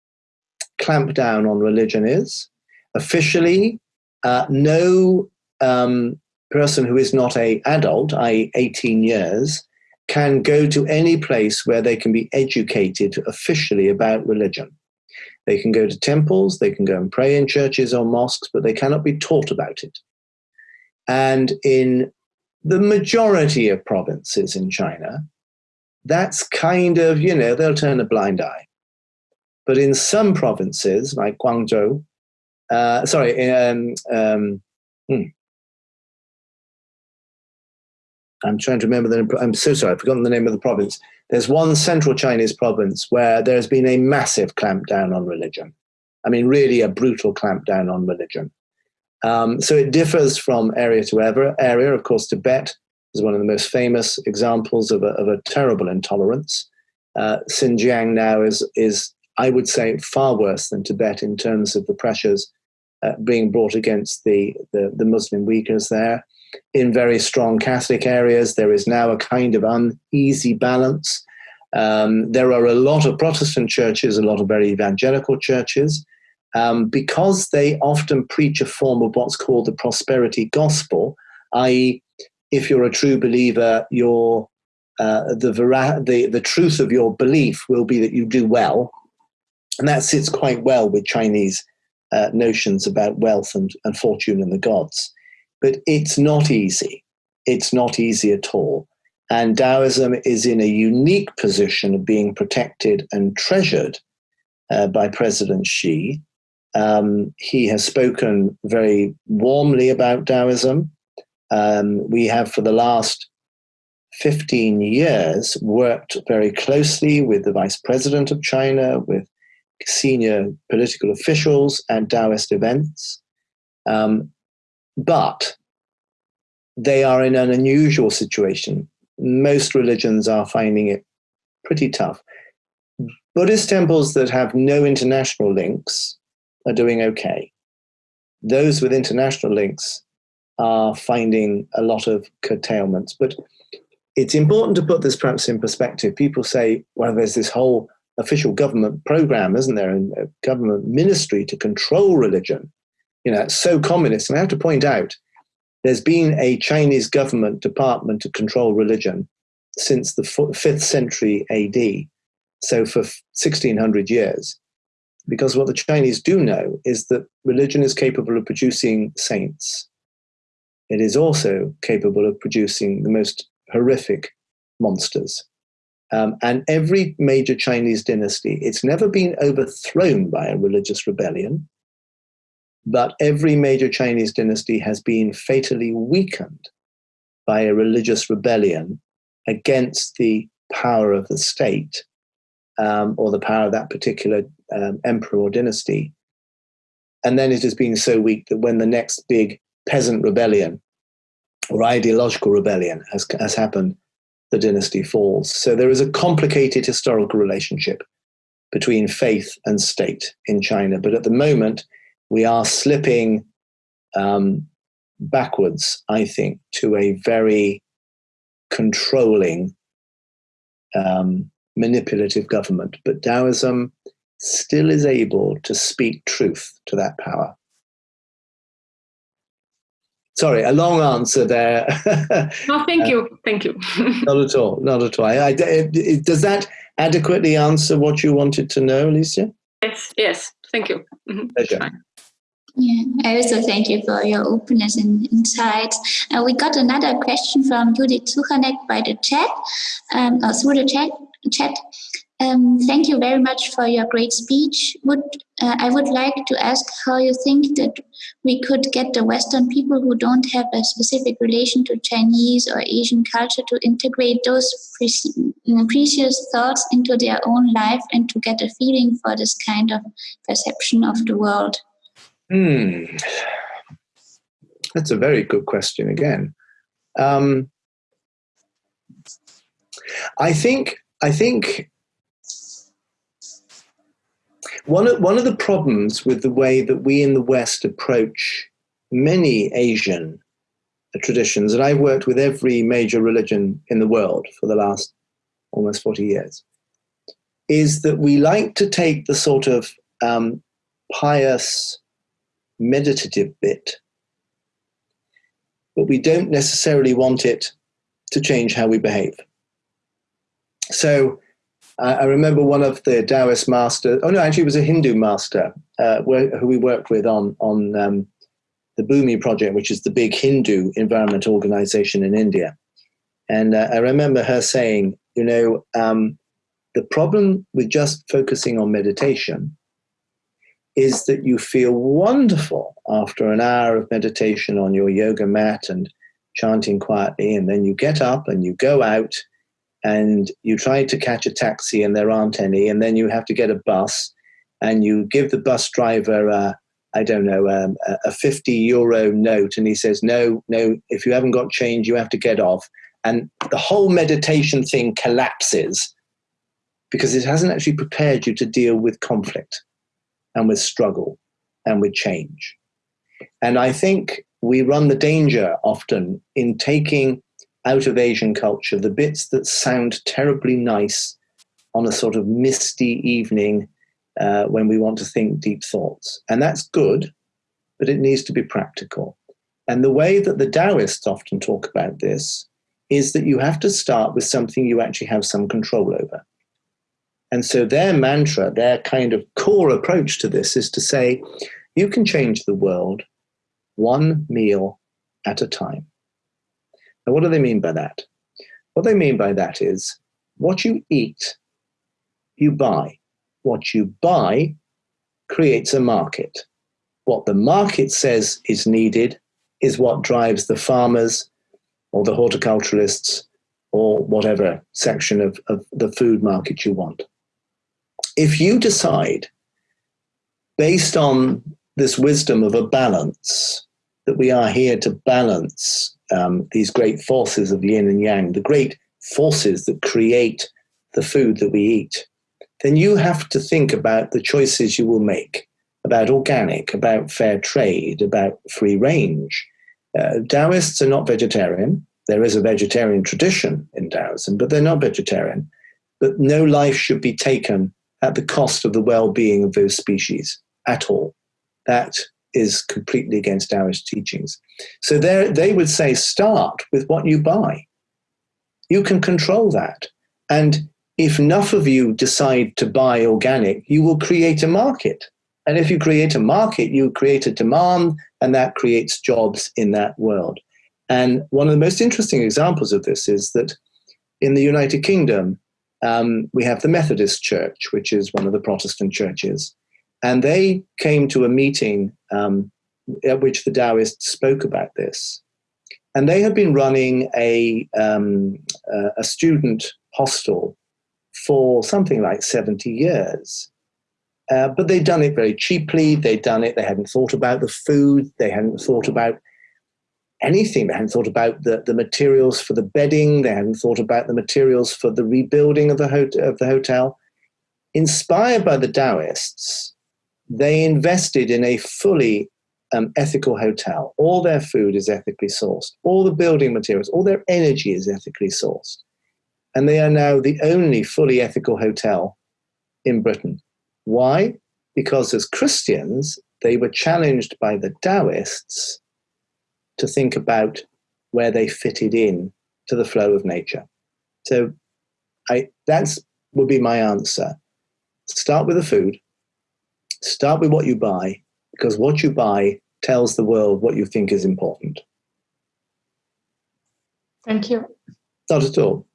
[SPEAKER 2] clampdown on religion is. Officially, uh, no um, person who is not a adult, i.e., 18 years, can go to any place where they can be educated officially about religion. They can go to temples, they can go and pray in churches or mosques, but they cannot be taught about it. And in the majority of provinces in China, that's kind of, you know, they'll turn a blind eye. But in some provinces, like Guangzhou, uh, sorry, um, um, hmm, I'm trying to remember the. I'm so sorry, I've forgotten the name of the province. There's one central Chinese province where there's been a massive clampdown on religion. I mean, really a brutal clampdown on religion. Um, so it differs from area to area. Of course, Tibet is one of the most famous examples of a, of a terrible intolerance. Uh, Xinjiang now is is I would say far worse than Tibet in terms of the pressures uh, being brought against the, the, the Muslim Uyghurs there in very strong Catholic areas. There is now a kind of uneasy balance. Um, there are a lot of Protestant churches, a lot of very evangelical churches, um, because they often preach a form of what's called the prosperity gospel, i.e., if you're a true believer, your uh, the, vera- the the truth of your belief will be that you do well, and that sits quite well with Chinese uh, notions about wealth and, and fortune and the gods. But it's not easy. It's not easy at all. And Taoism is in a unique position of being protected and treasured uh, by President Xi. Um, he has spoken very warmly about Taoism. Um, we have, for the last 15 years, worked very closely with the Vice President of China, with senior political officials and Taoist events. Um, but they are in an unusual situation. Most religions are finding it pretty tough. Buddhist temples that have no international links are doing okay. Those with international links are finding a lot of curtailments. But it's important to put this perhaps in perspective. People say, well, there's this whole official government program, isn't there, and uh, government ministry to control religion you know, it's so communist. And I have to point out, there's been a Chinese government department to control religion since the fifth century AD, so for 1600 years. Because what the Chinese do know is that religion is capable of producing saints. It is also capable of producing the most horrific monsters. Um, and every major Chinese dynasty, it's never been overthrown by a religious rebellion but every major Chinese dynasty has been fatally weakened by a religious rebellion against the power of the state um, or the power of that particular um, emperor or dynasty. And then it has been so weak that when the next big peasant rebellion or ideological rebellion has, has happened, the dynasty falls. So there is a complicated historical relationship between faith and state in China. But at the moment, we are slipping um, backwards, I think, to a very controlling, um, manipulative government. But Taoism still is able to speak truth to that power. Sorry, a long answer there. *laughs*
[SPEAKER 3] no, thank you, thank you. *laughs*
[SPEAKER 2] not at all, not at all. I, I, does that adequately answer what you wanted to know, Alicia?
[SPEAKER 3] Yes, yes, thank you. Mm-hmm.
[SPEAKER 2] Pleasure.
[SPEAKER 1] Yeah, I also thank you for your openness and insights. Uh, we got another question from Judith Suchanek by the chat, um, or through the chat. chat. Um, thank you very much for your great speech. Would uh, I would like to ask how you think that we could get the Western people who don't have a specific relation to Chinese or Asian culture to integrate those precious thoughts into their own life and to get a feeling for this kind of perception of the world?
[SPEAKER 2] Hmm. That's a very good question again. Um, I think I think one of, one of the problems with the way that we in the West approach many Asian traditions, and I've worked with every major religion in the world for the last almost 40 years, is that we like to take the sort of um, pious, meditative bit, but we don't necessarily want it to change how we behave. So I remember one of the Taoist masters. Oh no, actually, it was a Hindu master uh, who we worked with on on um, the Bhumi project, which is the big Hindu environment organization in India. And uh, I remember her saying, you know, um, the problem with just focusing on meditation is that you feel wonderful after an hour of meditation on your yoga mat and chanting quietly, and then you get up and you go out and you try to catch a taxi and there aren't any, and then you have to get a bus and you give the bus driver a, I don't know, um, a 50 euro note, and he says, No, no, if you haven't got change, you have to get off. And the whole meditation thing collapses because it hasn't actually prepared you to deal with conflict and with struggle and with change. And I think we run the danger often in taking out of Asian culture, the bits that sound terribly nice on a sort of misty evening uh, when we want to think deep thoughts. And that's good, but it needs to be practical. And the way that the Taoists often talk about this is that you have to start with something you actually have some control over. And so their mantra, their kind of core approach to this is to say, you can change the world one meal at a time. Now, what do they mean by that? What they mean by that is what you eat, you buy. What you buy creates a market. What the market says is needed is what drives the farmers or the horticulturalists or whatever section of, of the food market you want. If you decide, based on this wisdom of a balance, that we are here to balance um, these great forces of yin and yang, the great forces that create the food that we eat, then you have to think about the choices you will make about organic, about fair trade, about free range. Uh, Taoists are not vegetarian. There is a vegetarian tradition in Taoism, but they're not vegetarian. But no life should be taken at the cost of the well being of those species at all. That is completely against Taoist teachings. So they would say, start with what you buy. You can control that. And if enough of you decide to buy organic, you will create a market. And if you create a market, you create a demand, and that creates jobs in that world. And one of the most interesting examples of this is that in the United Kingdom, um, we have the Methodist Church, which is one of the Protestant churches. And they came to a meeting um, at which the Taoists spoke about this. And they had been running a, um, uh, a student hostel for something like 70 years. Uh, but they'd done it very cheaply. They'd done it, they hadn't thought about the food, they hadn't thought about anything. They hadn't thought about the, the materials for the bedding, they hadn't thought about the materials for the rebuilding of the, of the hotel. Inspired by the Taoists, they invested in a fully um, ethical hotel. All their food is ethically sourced, all the building materials, all their energy is ethically sourced. And they are now the only fully ethical hotel in Britain. Why? Because as Christians, they were challenged by the Taoists to think about where they fitted in to the flow of nature. So I, that's would be my answer. Start with the food, Start with what you buy, because what you buy tells the world what you think is important.
[SPEAKER 4] Thank you.
[SPEAKER 2] Not at all.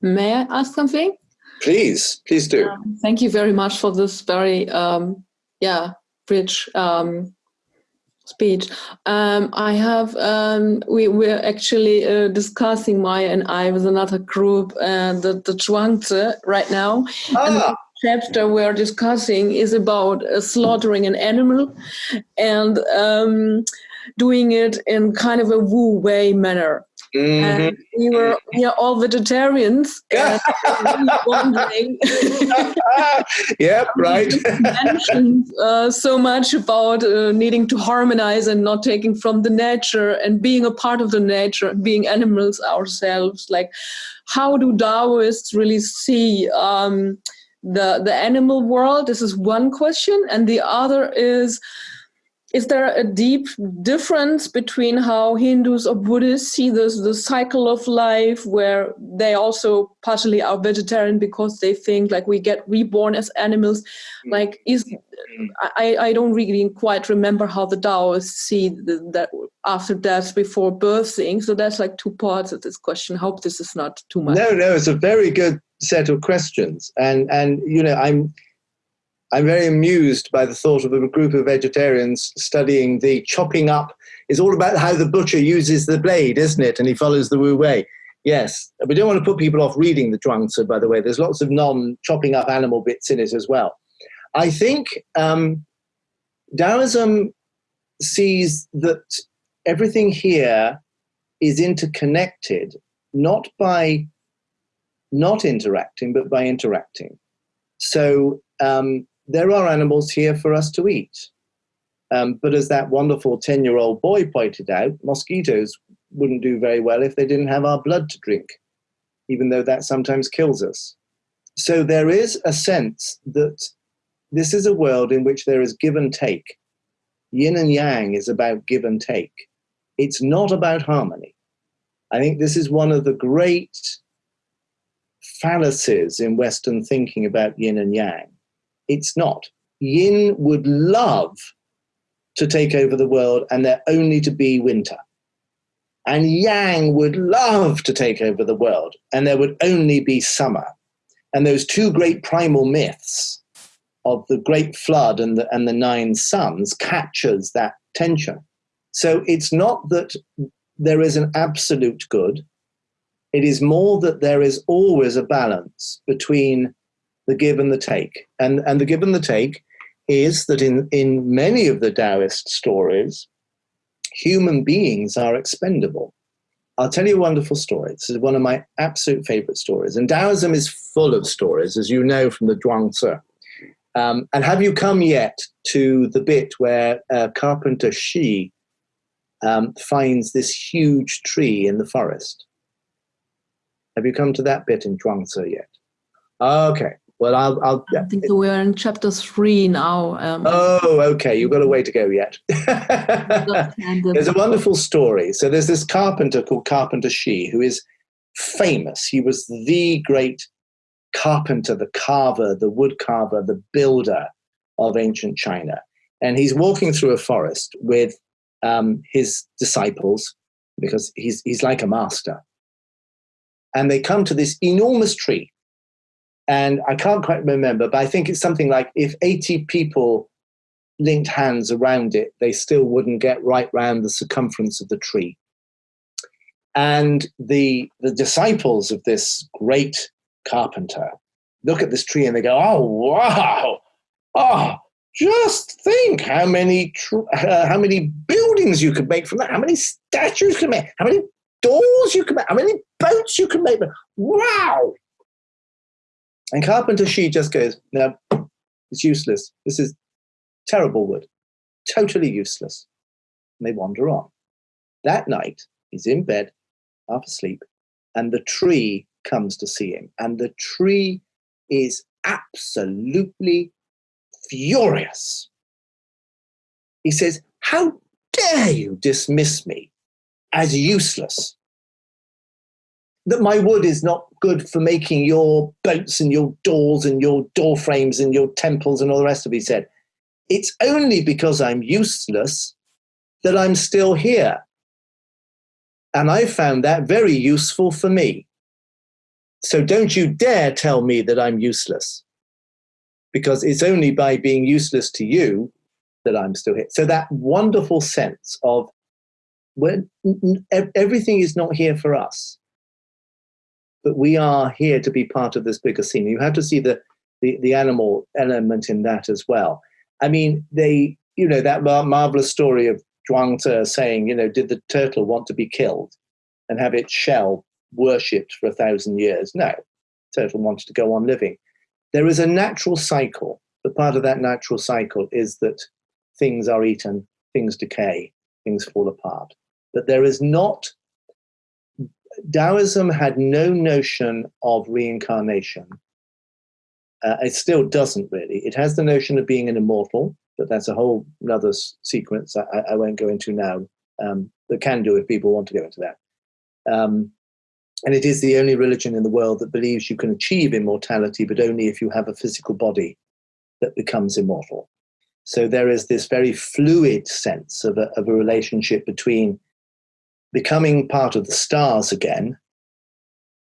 [SPEAKER 5] May I ask something?
[SPEAKER 2] Please, please do.
[SPEAKER 4] Um, thank you very much for this very, um, yeah, rich um, speech. Um, I have, um, we were actually uh, discussing Maya and I with another group, uh, the, the Zhuangzi right now. Ah chapter we're discussing is about uh, slaughtering an animal and um, doing it in kind of a Wu Wei manner. Mm-hmm. And we were we are all vegetarians *laughs* and wondering. *laughs*
[SPEAKER 2] yep, *laughs* right.
[SPEAKER 4] mentioned uh, so much about uh, needing to harmonize and not taking from the nature and being a part of the nature, being animals ourselves. Like, how do Taoists really see? Um, the the animal world this is one question and the other is is there a deep difference between how Hindus or Buddhists see this the cycle of life where they also partially are vegetarian because they think like we get reborn as animals? Mm. like is I, I don't really quite remember how the Taoists see the, that after death before birthing. So that's like two parts of this question. Hope this is not too much.
[SPEAKER 2] No no it's a very good set of questions. And and you know i'm I'm very amused by the thought of a group of vegetarians studying the chopping up. It's all about how the butcher uses the blade, isn't it? And he follows the Wu Wei. Yes, we don't want to put people off reading the Zhuangzi, by the way. There's lots of non-chopping up animal bits in it as well. I think um, Taoism sees that everything here is interconnected, not by not interacting, but by interacting. So um, there are animals here for us to eat. Um, but as that wonderful 10 year old boy pointed out, mosquitoes wouldn't do very well if they didn't have our blood to drink, even though that sometimes kills us. So there is a sense that this is a world in which there is give and take. Yin and yang is about give and take. It's not about harmony. I think this is one of the great fallacies in Western thinking about yin and yang it's not. Yin would love to take over the world and there only to be winter. And Yang would love to take over the world and there would only be summer. And those two great primal myths of the great flood and the, and the nine suns captures that tension. So it's not that there is an absolute good. It is more that there is always a balance between the give and the take. And, and the give and the take is that in, in many of the Taoist stories, human beings are expendable. I'll tell you a wonderful story. This is one of my absolute favorite stories. And Taoism is full of stories, as you know from the Zhuangzi. Um, and have you come yet to the bit where uh, Carpenter Shi um, finds this huge tree in the forest? Have you come to that bit in Zhuangzi yet? Okay. Well, I'll. I'll
[SPEAKER 4] I think we're in chapter three now.
[SPEAKER 2] Um, oh, okay. You've got a way to go yet. *laughs* there's a wonderful story. So there's this carpenter called Carpenter Shi who is famous. He was the great carpenter, the carver, the wood carver, the builder of ancient China. And he's walking through a forest with um, his disciples because he's, he's like a master. And they come to this enormous tree and I can't quite remember, but I think it's something like if 80 people linked hands around it, they still wouldn't get right round the circumference of the tree. And the, the disciples of this great carpenter look at this tree and they go, oh, wow, oh, just think how many, uh, how many buildings you could make from that, how many statues you could make, how many doors you could make, how many boats you could make. Wow, and Carpenter Shi just goes, no, it's useless. This is terrible wood, totally useless. And they wander on. That night, he's in bed, half asleep, and the tree comes to see him. And the tree is absolutely furious. He says, How dare you dismiss me as useless? That my wood is not good for making your boats and your doors and your door frames and your temples and all the rest of it. He said, It's only because I'm useless that I'm still here. And I found that very useful for me. so don't you dare tell me that I'm useless, because it's only by being useless to you that I'm still here. So that wonderful sense of when everything is not here for us, but we are here to be part of this bigger scene. You have to see the the, the animal element in that as well. I mean, they, you know, that mar- marvelous story of Zhuangzi saying, you know, did the turtle want to be killed and have its shell worshipped for a thousand years? No, turtle wanted to go on living. There is a natural cycle, but part of that natural cycle is that things are eaten, things decay, things fall apart. But there is not Taoism had no notion of reincarnation. Uh, it still doesn't really. It has the notion of being an immortal, but that's a whole other sequence I, I, won't go into now. Um, but can do if people want to go into that. Um, and it is the only religion in the world that believes you can achieve immortality, but only if you have a physical body that becomes immortal. So there is this very fluid sense of a, of a relationship between becoming part of the stars again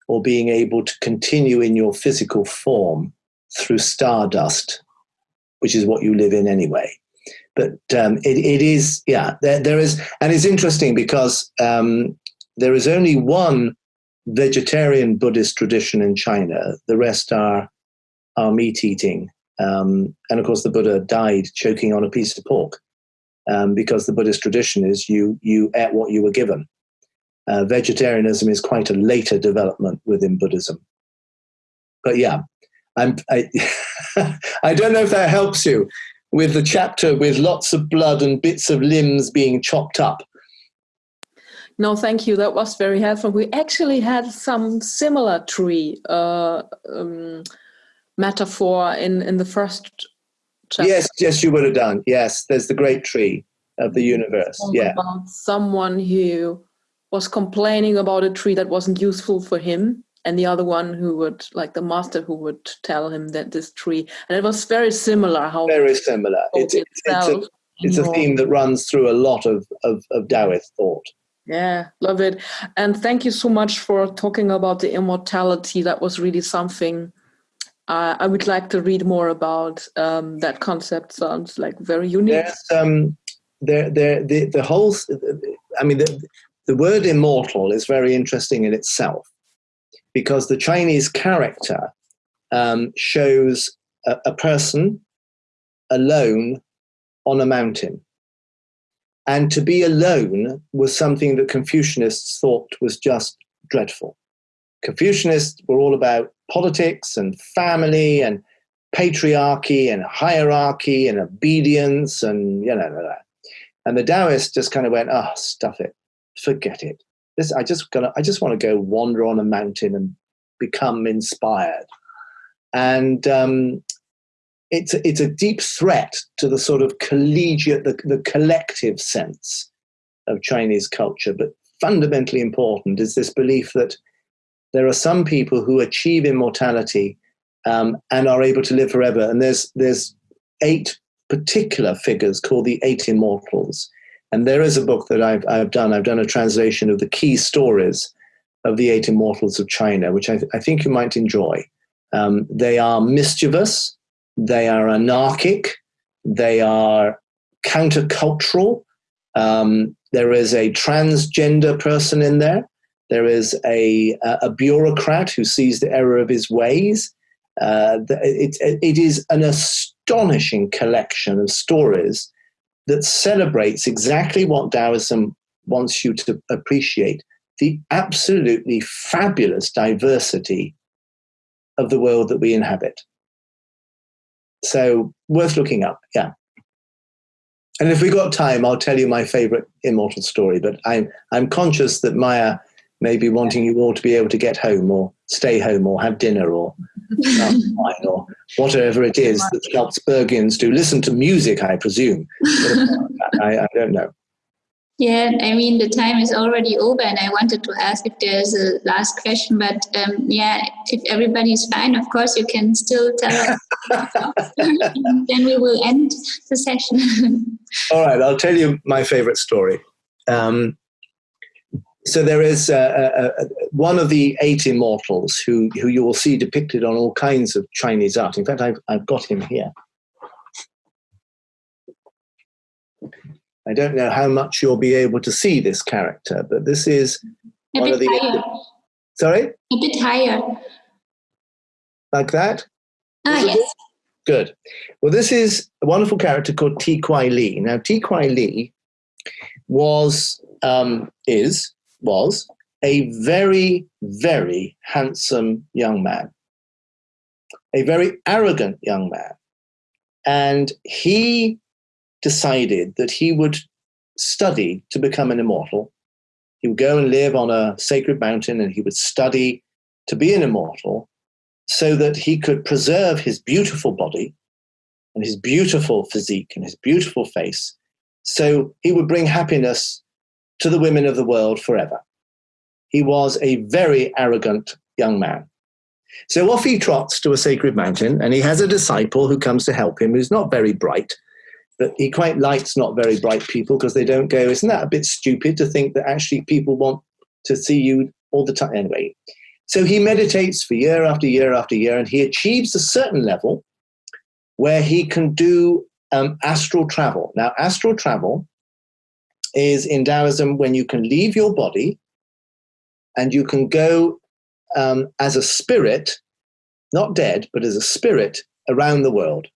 [SPEAKER 2] or being able to continue in your physical form through stardust, which is what you live in anyway. But um, it, it is, yeah, there, there is, and it's interesting because um, there is only one vegetarian Buddhist tradition in China. The rest are, are meat eating. Um, and of course, the Buddha died choking on a piece of pork um, because the Buddhist tradition is you, you ate what you were given. Uh, vegetarianism is quite a later development within Buddhism. But yeah, I'm, I, *laughs* I don't know if that helps you with the chapter with lots of blood and bits of limbs being chopped up.
[SPEAKER 4] No, thank you. That was very helpful. We actually had some similar tree uh, um, metaphor in, in the first chapter.
[SPEAKER 2] Yes, yes, you would have done. Yes, there's the great tree of the universe. Yeah.
[SPEAKER 4] About someone who was complaining about a tree that wasn't useful for him and the other one who would like the master who would tell him that this tree and it was very similar how
[SPEAKER 2] very similar it's, it's, it's, a, it's a theme that runs through a lot of, of, of Taoist thought
[SPEAKER 4] yeah love it and thank you so much for talking about the immortality that was really something uh, I would like to read more about um, that concept. Sounds like very unique.
[SPEAKER 2] There's, um, there, there, the, the whole. I mean, the, the word immortal is very interesting in itself because the Chinese character um, shows a, a person alone on a mountain. And to be alone was something that Confucianists thought was just dreadful. Confucianists were all about politics and family and patriarchy and hierarchy and obedience and you know and the Taoists just kind of went, oh, stuff it forget it. This, I just gonna, I just want to go wander on a mountain and become inspired. And um, it's it's a deep threat to the sort of collegiate, the, the collective sense of Chinese culture. But fundamentally important is this belief that there are some people who achieve immortality um, and are able to live forever. And there's there's eight particular figures called the eight immortals. And there is a book that I've, I've done. I've done a translation of the key stories of the Eight Immortals of China, which I, th- I think you might enjoy. Um, they are mischievous, they are anarchic, they are countercultural. Um, there is a transgender person in there. There is a, a, bureaucrat who sees the error of his ways. Uh, it, it is an astonishing collection of stories that celebrates exactly what Taoism wants you to appreciate the absolutely fabulous diversity of the world that we inhabit. So, worth looking up, yeah. And if we got time, I'll tell you my favorite immortal story. But I'm I'm conscious that Maya may be wanting you all to be able to get home or stay home or have dinner or *laughs* or whatever it is that Salzburgians do. Listen to music, I presume. *laughs* I, I don't know.
[SPEAKER 1] Yeah, I mean, the time is already over, and I wanted to ask if there's a last question, but um, yeah, if everybody's fine, of course, you can still tell us. *laughs* then we will end the session.
[SPEAKER 2] All right, I'll tell you my favorite story. Um, so there is uh, uh, uh, one of the eight immortals who, who you will see depicted on all kinds of Chinese art. In fact, I've, I've got him here. I don't know how much you'll be able to see this character, but this is
[SPEAKER 1] a
[SPEAKER 2] one
[SPEAKER 1] bit
[SPEAKER 2] of the.
[SPEAKER 1] higher.
[SPEAKER 2] Sorry,
[SPEAKER 1] A bit higher.
[SPEAKER 2] like that.
[SPEAKER 1] Ah, yes.
[SPEAKER 2] Good. Well, this is a wonderful character called Ti Kwai Li. Now, Ti Kwai Li was, um, is, was a very, very handsome young man, a very arrogant young man. And he decided that he would study to become an immortal. He would go and live on a sacred mountain and he would study to be an immortal so that he could preserve his beautiful body and his beautiful physique and his beautiful face. So he would bring happiness to the women of the world forever. He was a very arrogant young man. So off he trots to a sacred mountain, and he has a disciple who comes to help him, who's not very bright, but he quite likes not very bright people because they don't go, Isn't that a bit stupid to think that actually people want to see you all the time? Anyway, so he meditates for year after year after year, and he achieves a certain level where he can do um, astral travel. Now, astral travel is in Taoism when you can leave your body and you can go um, as a spirit, not dead, but as a spirit around the world.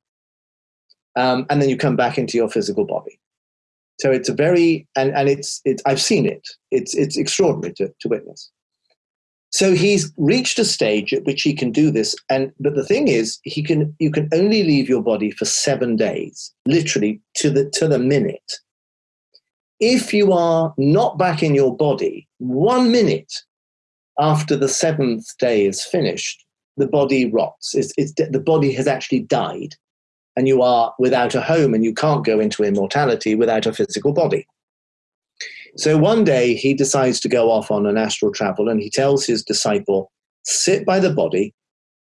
[SPEAKER 2] Um, and then you come back into your physical body. So it's a very, and, and it's, it's, I've seen it. It's, it's extraordinary to, to witness. So he's reached a stage at which he can do this. And but the thing is, he can you can only leave your body for seven days, literally to the to the minute. If you are not back in your body one minute after the seventh day is finished, the body rots. It's, it's the body has actually died, and you are without a home, and you can't go into immortality without a physical body. So one day he decides to go off on an astral travel and he tells his disciple, sit by the body.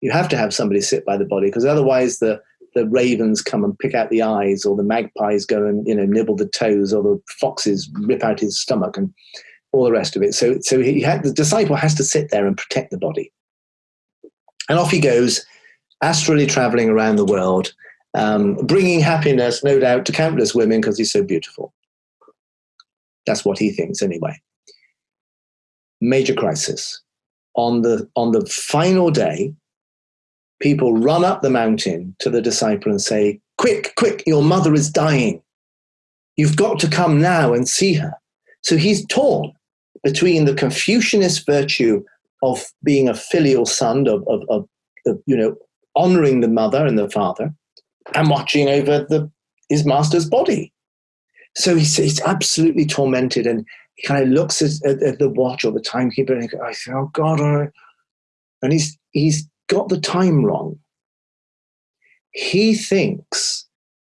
[SPEAKER 2] You have to have somebody sit by the body because otherwise the, the ravens come and pick out the eyes or the magpies go and you know nibble the toes or the foxes rip out his stomach and all the rest of it. So, so he had, the disciple has to sit there and protect the body. And off he goes, astrally traveling around the world, um, bringing happiness, no doubt, to countless women because he's so beautiful. That's what he thinks anyway. Major crisis. On the, on the final day, people run up the mountain to the disciple and say, Quick, quick, your mother is dying. You've got to come now and see her. So he's torn between the Confucianist virtue of being a filial son, of, of, of, of you know, honoring the mother and the father, and watching over the, his master's body. So he's, he's absolutely tormented and he kind of looks at, at, at the watch or the timekeeper and he goes, oh God, and he's, he's got the time wrong. He thinks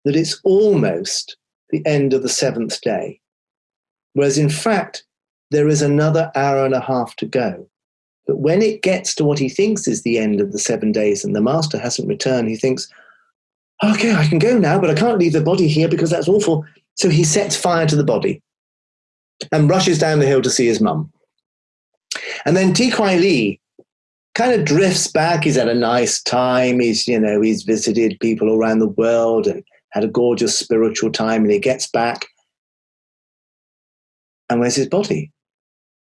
[SPEAKER 2] that it's almost the end of the seventh day, whereas in fact, there is another hour and a half to go. But when it gets to what he thinks is the end of the seven days and the master hasn't returned, he thinks, okay, I can go now, but I can't leave the body here because that's awful. So he sets fire to the body and rushes down the hill to see his mum. And then Ti Kwai Li kind of drifts back. He's had a nice time. He's, you know, he's visited people around the world and had a gorgeous spiritual time. And he gets back. And where's his body?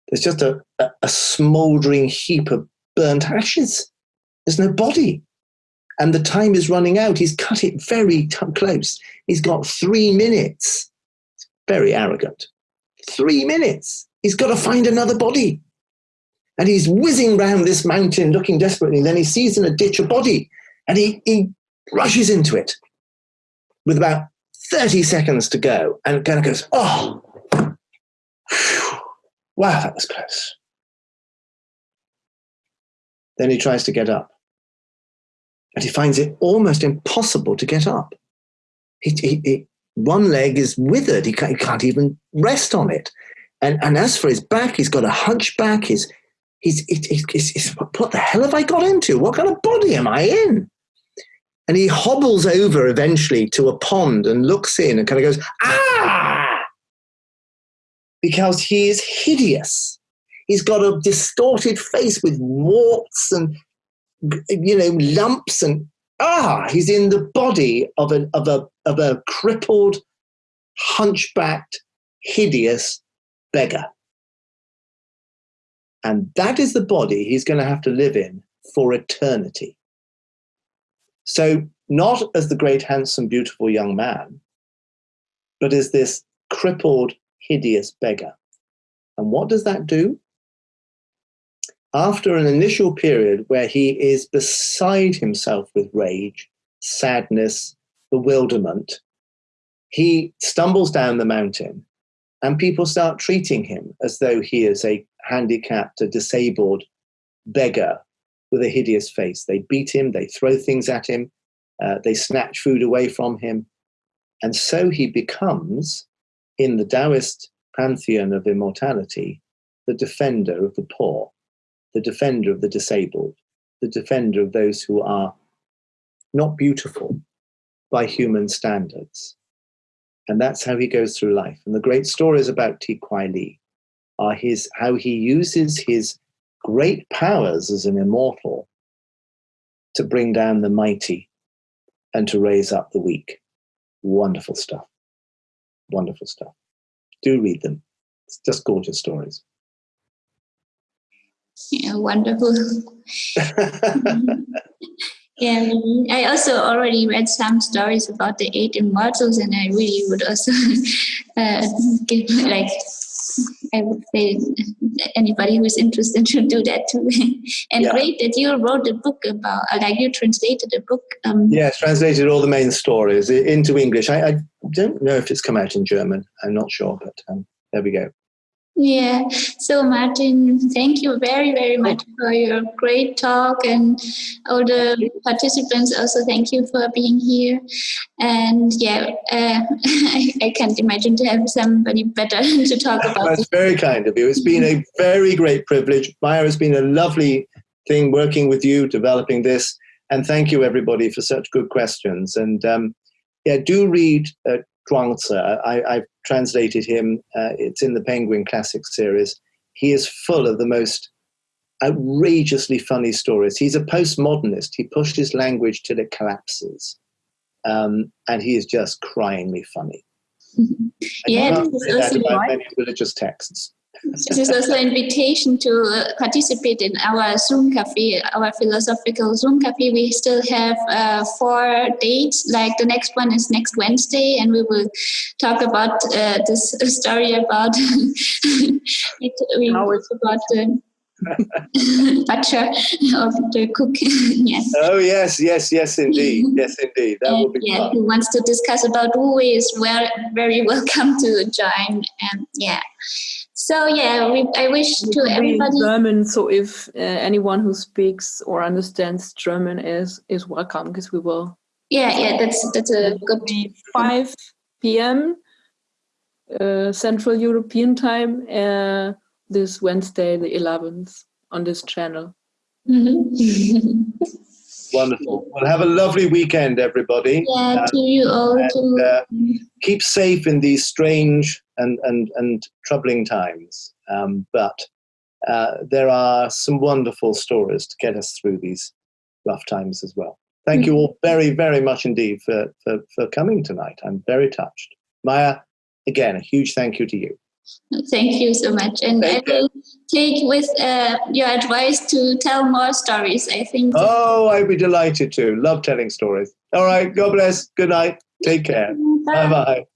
[SPEAKER 2] There's just a, a, a smoldering heap of burnt ashes. There's no body and the time is running out. He's cut it very close. He's got three minutes. Very arrogant. Three minutes. He's got to find another body. And he's whizzing round this mountain looking desperately. And then he sees in a ditch a body and he, he rushes into it with about 30 seconds to go and kind of goes, oh, wow, that was close. Then he tries to get up and he finds it almost impossible to get up. He, he, he, one leg is withered, he can't, he can't, even rest on it. And, and as for his back, he's got a hunchback. He's, he's, he's, he's, he's, what the hell have I got into? What kind of body am I in? And he hobbles over eventually to a pond and looks in and kind of goes, ah! Because he is hideous. he's got a distorted face with warts and you know lumps and ah, he's in the body of a of a of a crippled, hunchbacked, hideous beggar. And that is the body he's going to have to live in for eternity. So, not as the great, handsome, beautiful young man, but as this crippled, hideous beggar. And what does that do? After an initial period where he is beside himself with rage, sadness, bewilderment, he stumbles down the mountain and people start treating him as though he is a handicapped, a disabled beggar with a hideous face. They beat him, they throw things at him, uh, they snatch food away from him. And so he becomes, in the Taoist pantheon of immortality, the defender of the poor, the defender of the disabled, the defender of those who are not beautiful by human standards. And that's how he goes through life. And the great stories about Ti Kwai Li are his how he uses his great powers as an immortal to bring down the mighty and to raise up the weak. Wonderful stuff. Wonderful stuff. Do read them. It's just gorgeous stories.
[SPEAKER 1] Yeah, wonderful. *laughs* *laughs* yeah, I also already read some stories about the eight immortals, and I really would also *laughs* uh, give like I would say anybody who's interested should do that too. *laughs* and yeah. great that you wrote a book about, uh, like you translated a book.
[SPEAKER 2] Um, yes, translated all the main stories into English. I, I, don't know if it's come out in German. I'm not sure, but um, there we go.
[SPEAKER 1] Yeah. So, Martin, thank you very, very much for your great talk. And all the participants also thank you for being here. And yeah, uh, *laughs* I, I, can't imagine to have somebody better *laughs* to talk about.
[SPEAKER 2] That's very kind of you. It's been a very great privilege. Maya, it's been a lovely thing working with you, developing this. And thank you, everybody, for such good questions. And um, yeah, do read uh, Zhuangzi. I, have translated him. Uh, it's in the Penguin Classic series. He is full of the most outrageously funny stories. He's a postmodernist. He pushed his language till it collapses. Um, and he is just cryingly funny. *laughs*
[SPEAKER 1] yeah, also
[SPEAKER 2] many religious texts.
[SPEAKER 1] This is also an invitation to uh, participate in our Zoom cafe, our philosophical Zoom cafe. We still have uh, four dates. Like the next one is next Wednesday, and we will talk about uh, this *laughs* story about *laughs* it, we about the *laughs* butcher of the cook. yes.
[SPEAKER 2] Oh yes, yes, yes, indeed, yes, indeed. That will be
[SPEAKER 1] yeah,
[SPEAKER 2] fun.
[SPEAKER 1] Who wants to discuss about who is well, very welcome to join. And yeah. So yeah, we, I wish to everybody
[SPEAKER 4] German. So if uh, anyone who speaks or understands German is is welcome, because we will.
[SPEAKER 1] Yeah, yeah, that's that's a good.
[SPEAKER 4] Five p.m. Uh, Central European time uh, this Wednesday, the 11th, on this channel.
[SPEAKER 1] Mm-hmm. *laughs*
[SPEAKER 2] Wonderful. Well, have a lovely weekend, everybody.
[SPEAKER 1] Yeah, to you all. And,
[SPEAKER 2] uh, keep safe in these strange and, and, and troubling times. Um, but uh, there are some wonderful stories to get us through these rough times as well. Thank you all very, very much indeed for, for, for coming tonight. I'm very touched. Maya, again, a huge thank you to you.
[SPEAKER 1] Thank you so much. And I will take with uh, your advice to tell more stories, I think.
[SPEAKER 2] Oh, I'd be delighted to. Love telling stories. All right. God bless. Good night. Take care. Bye bye.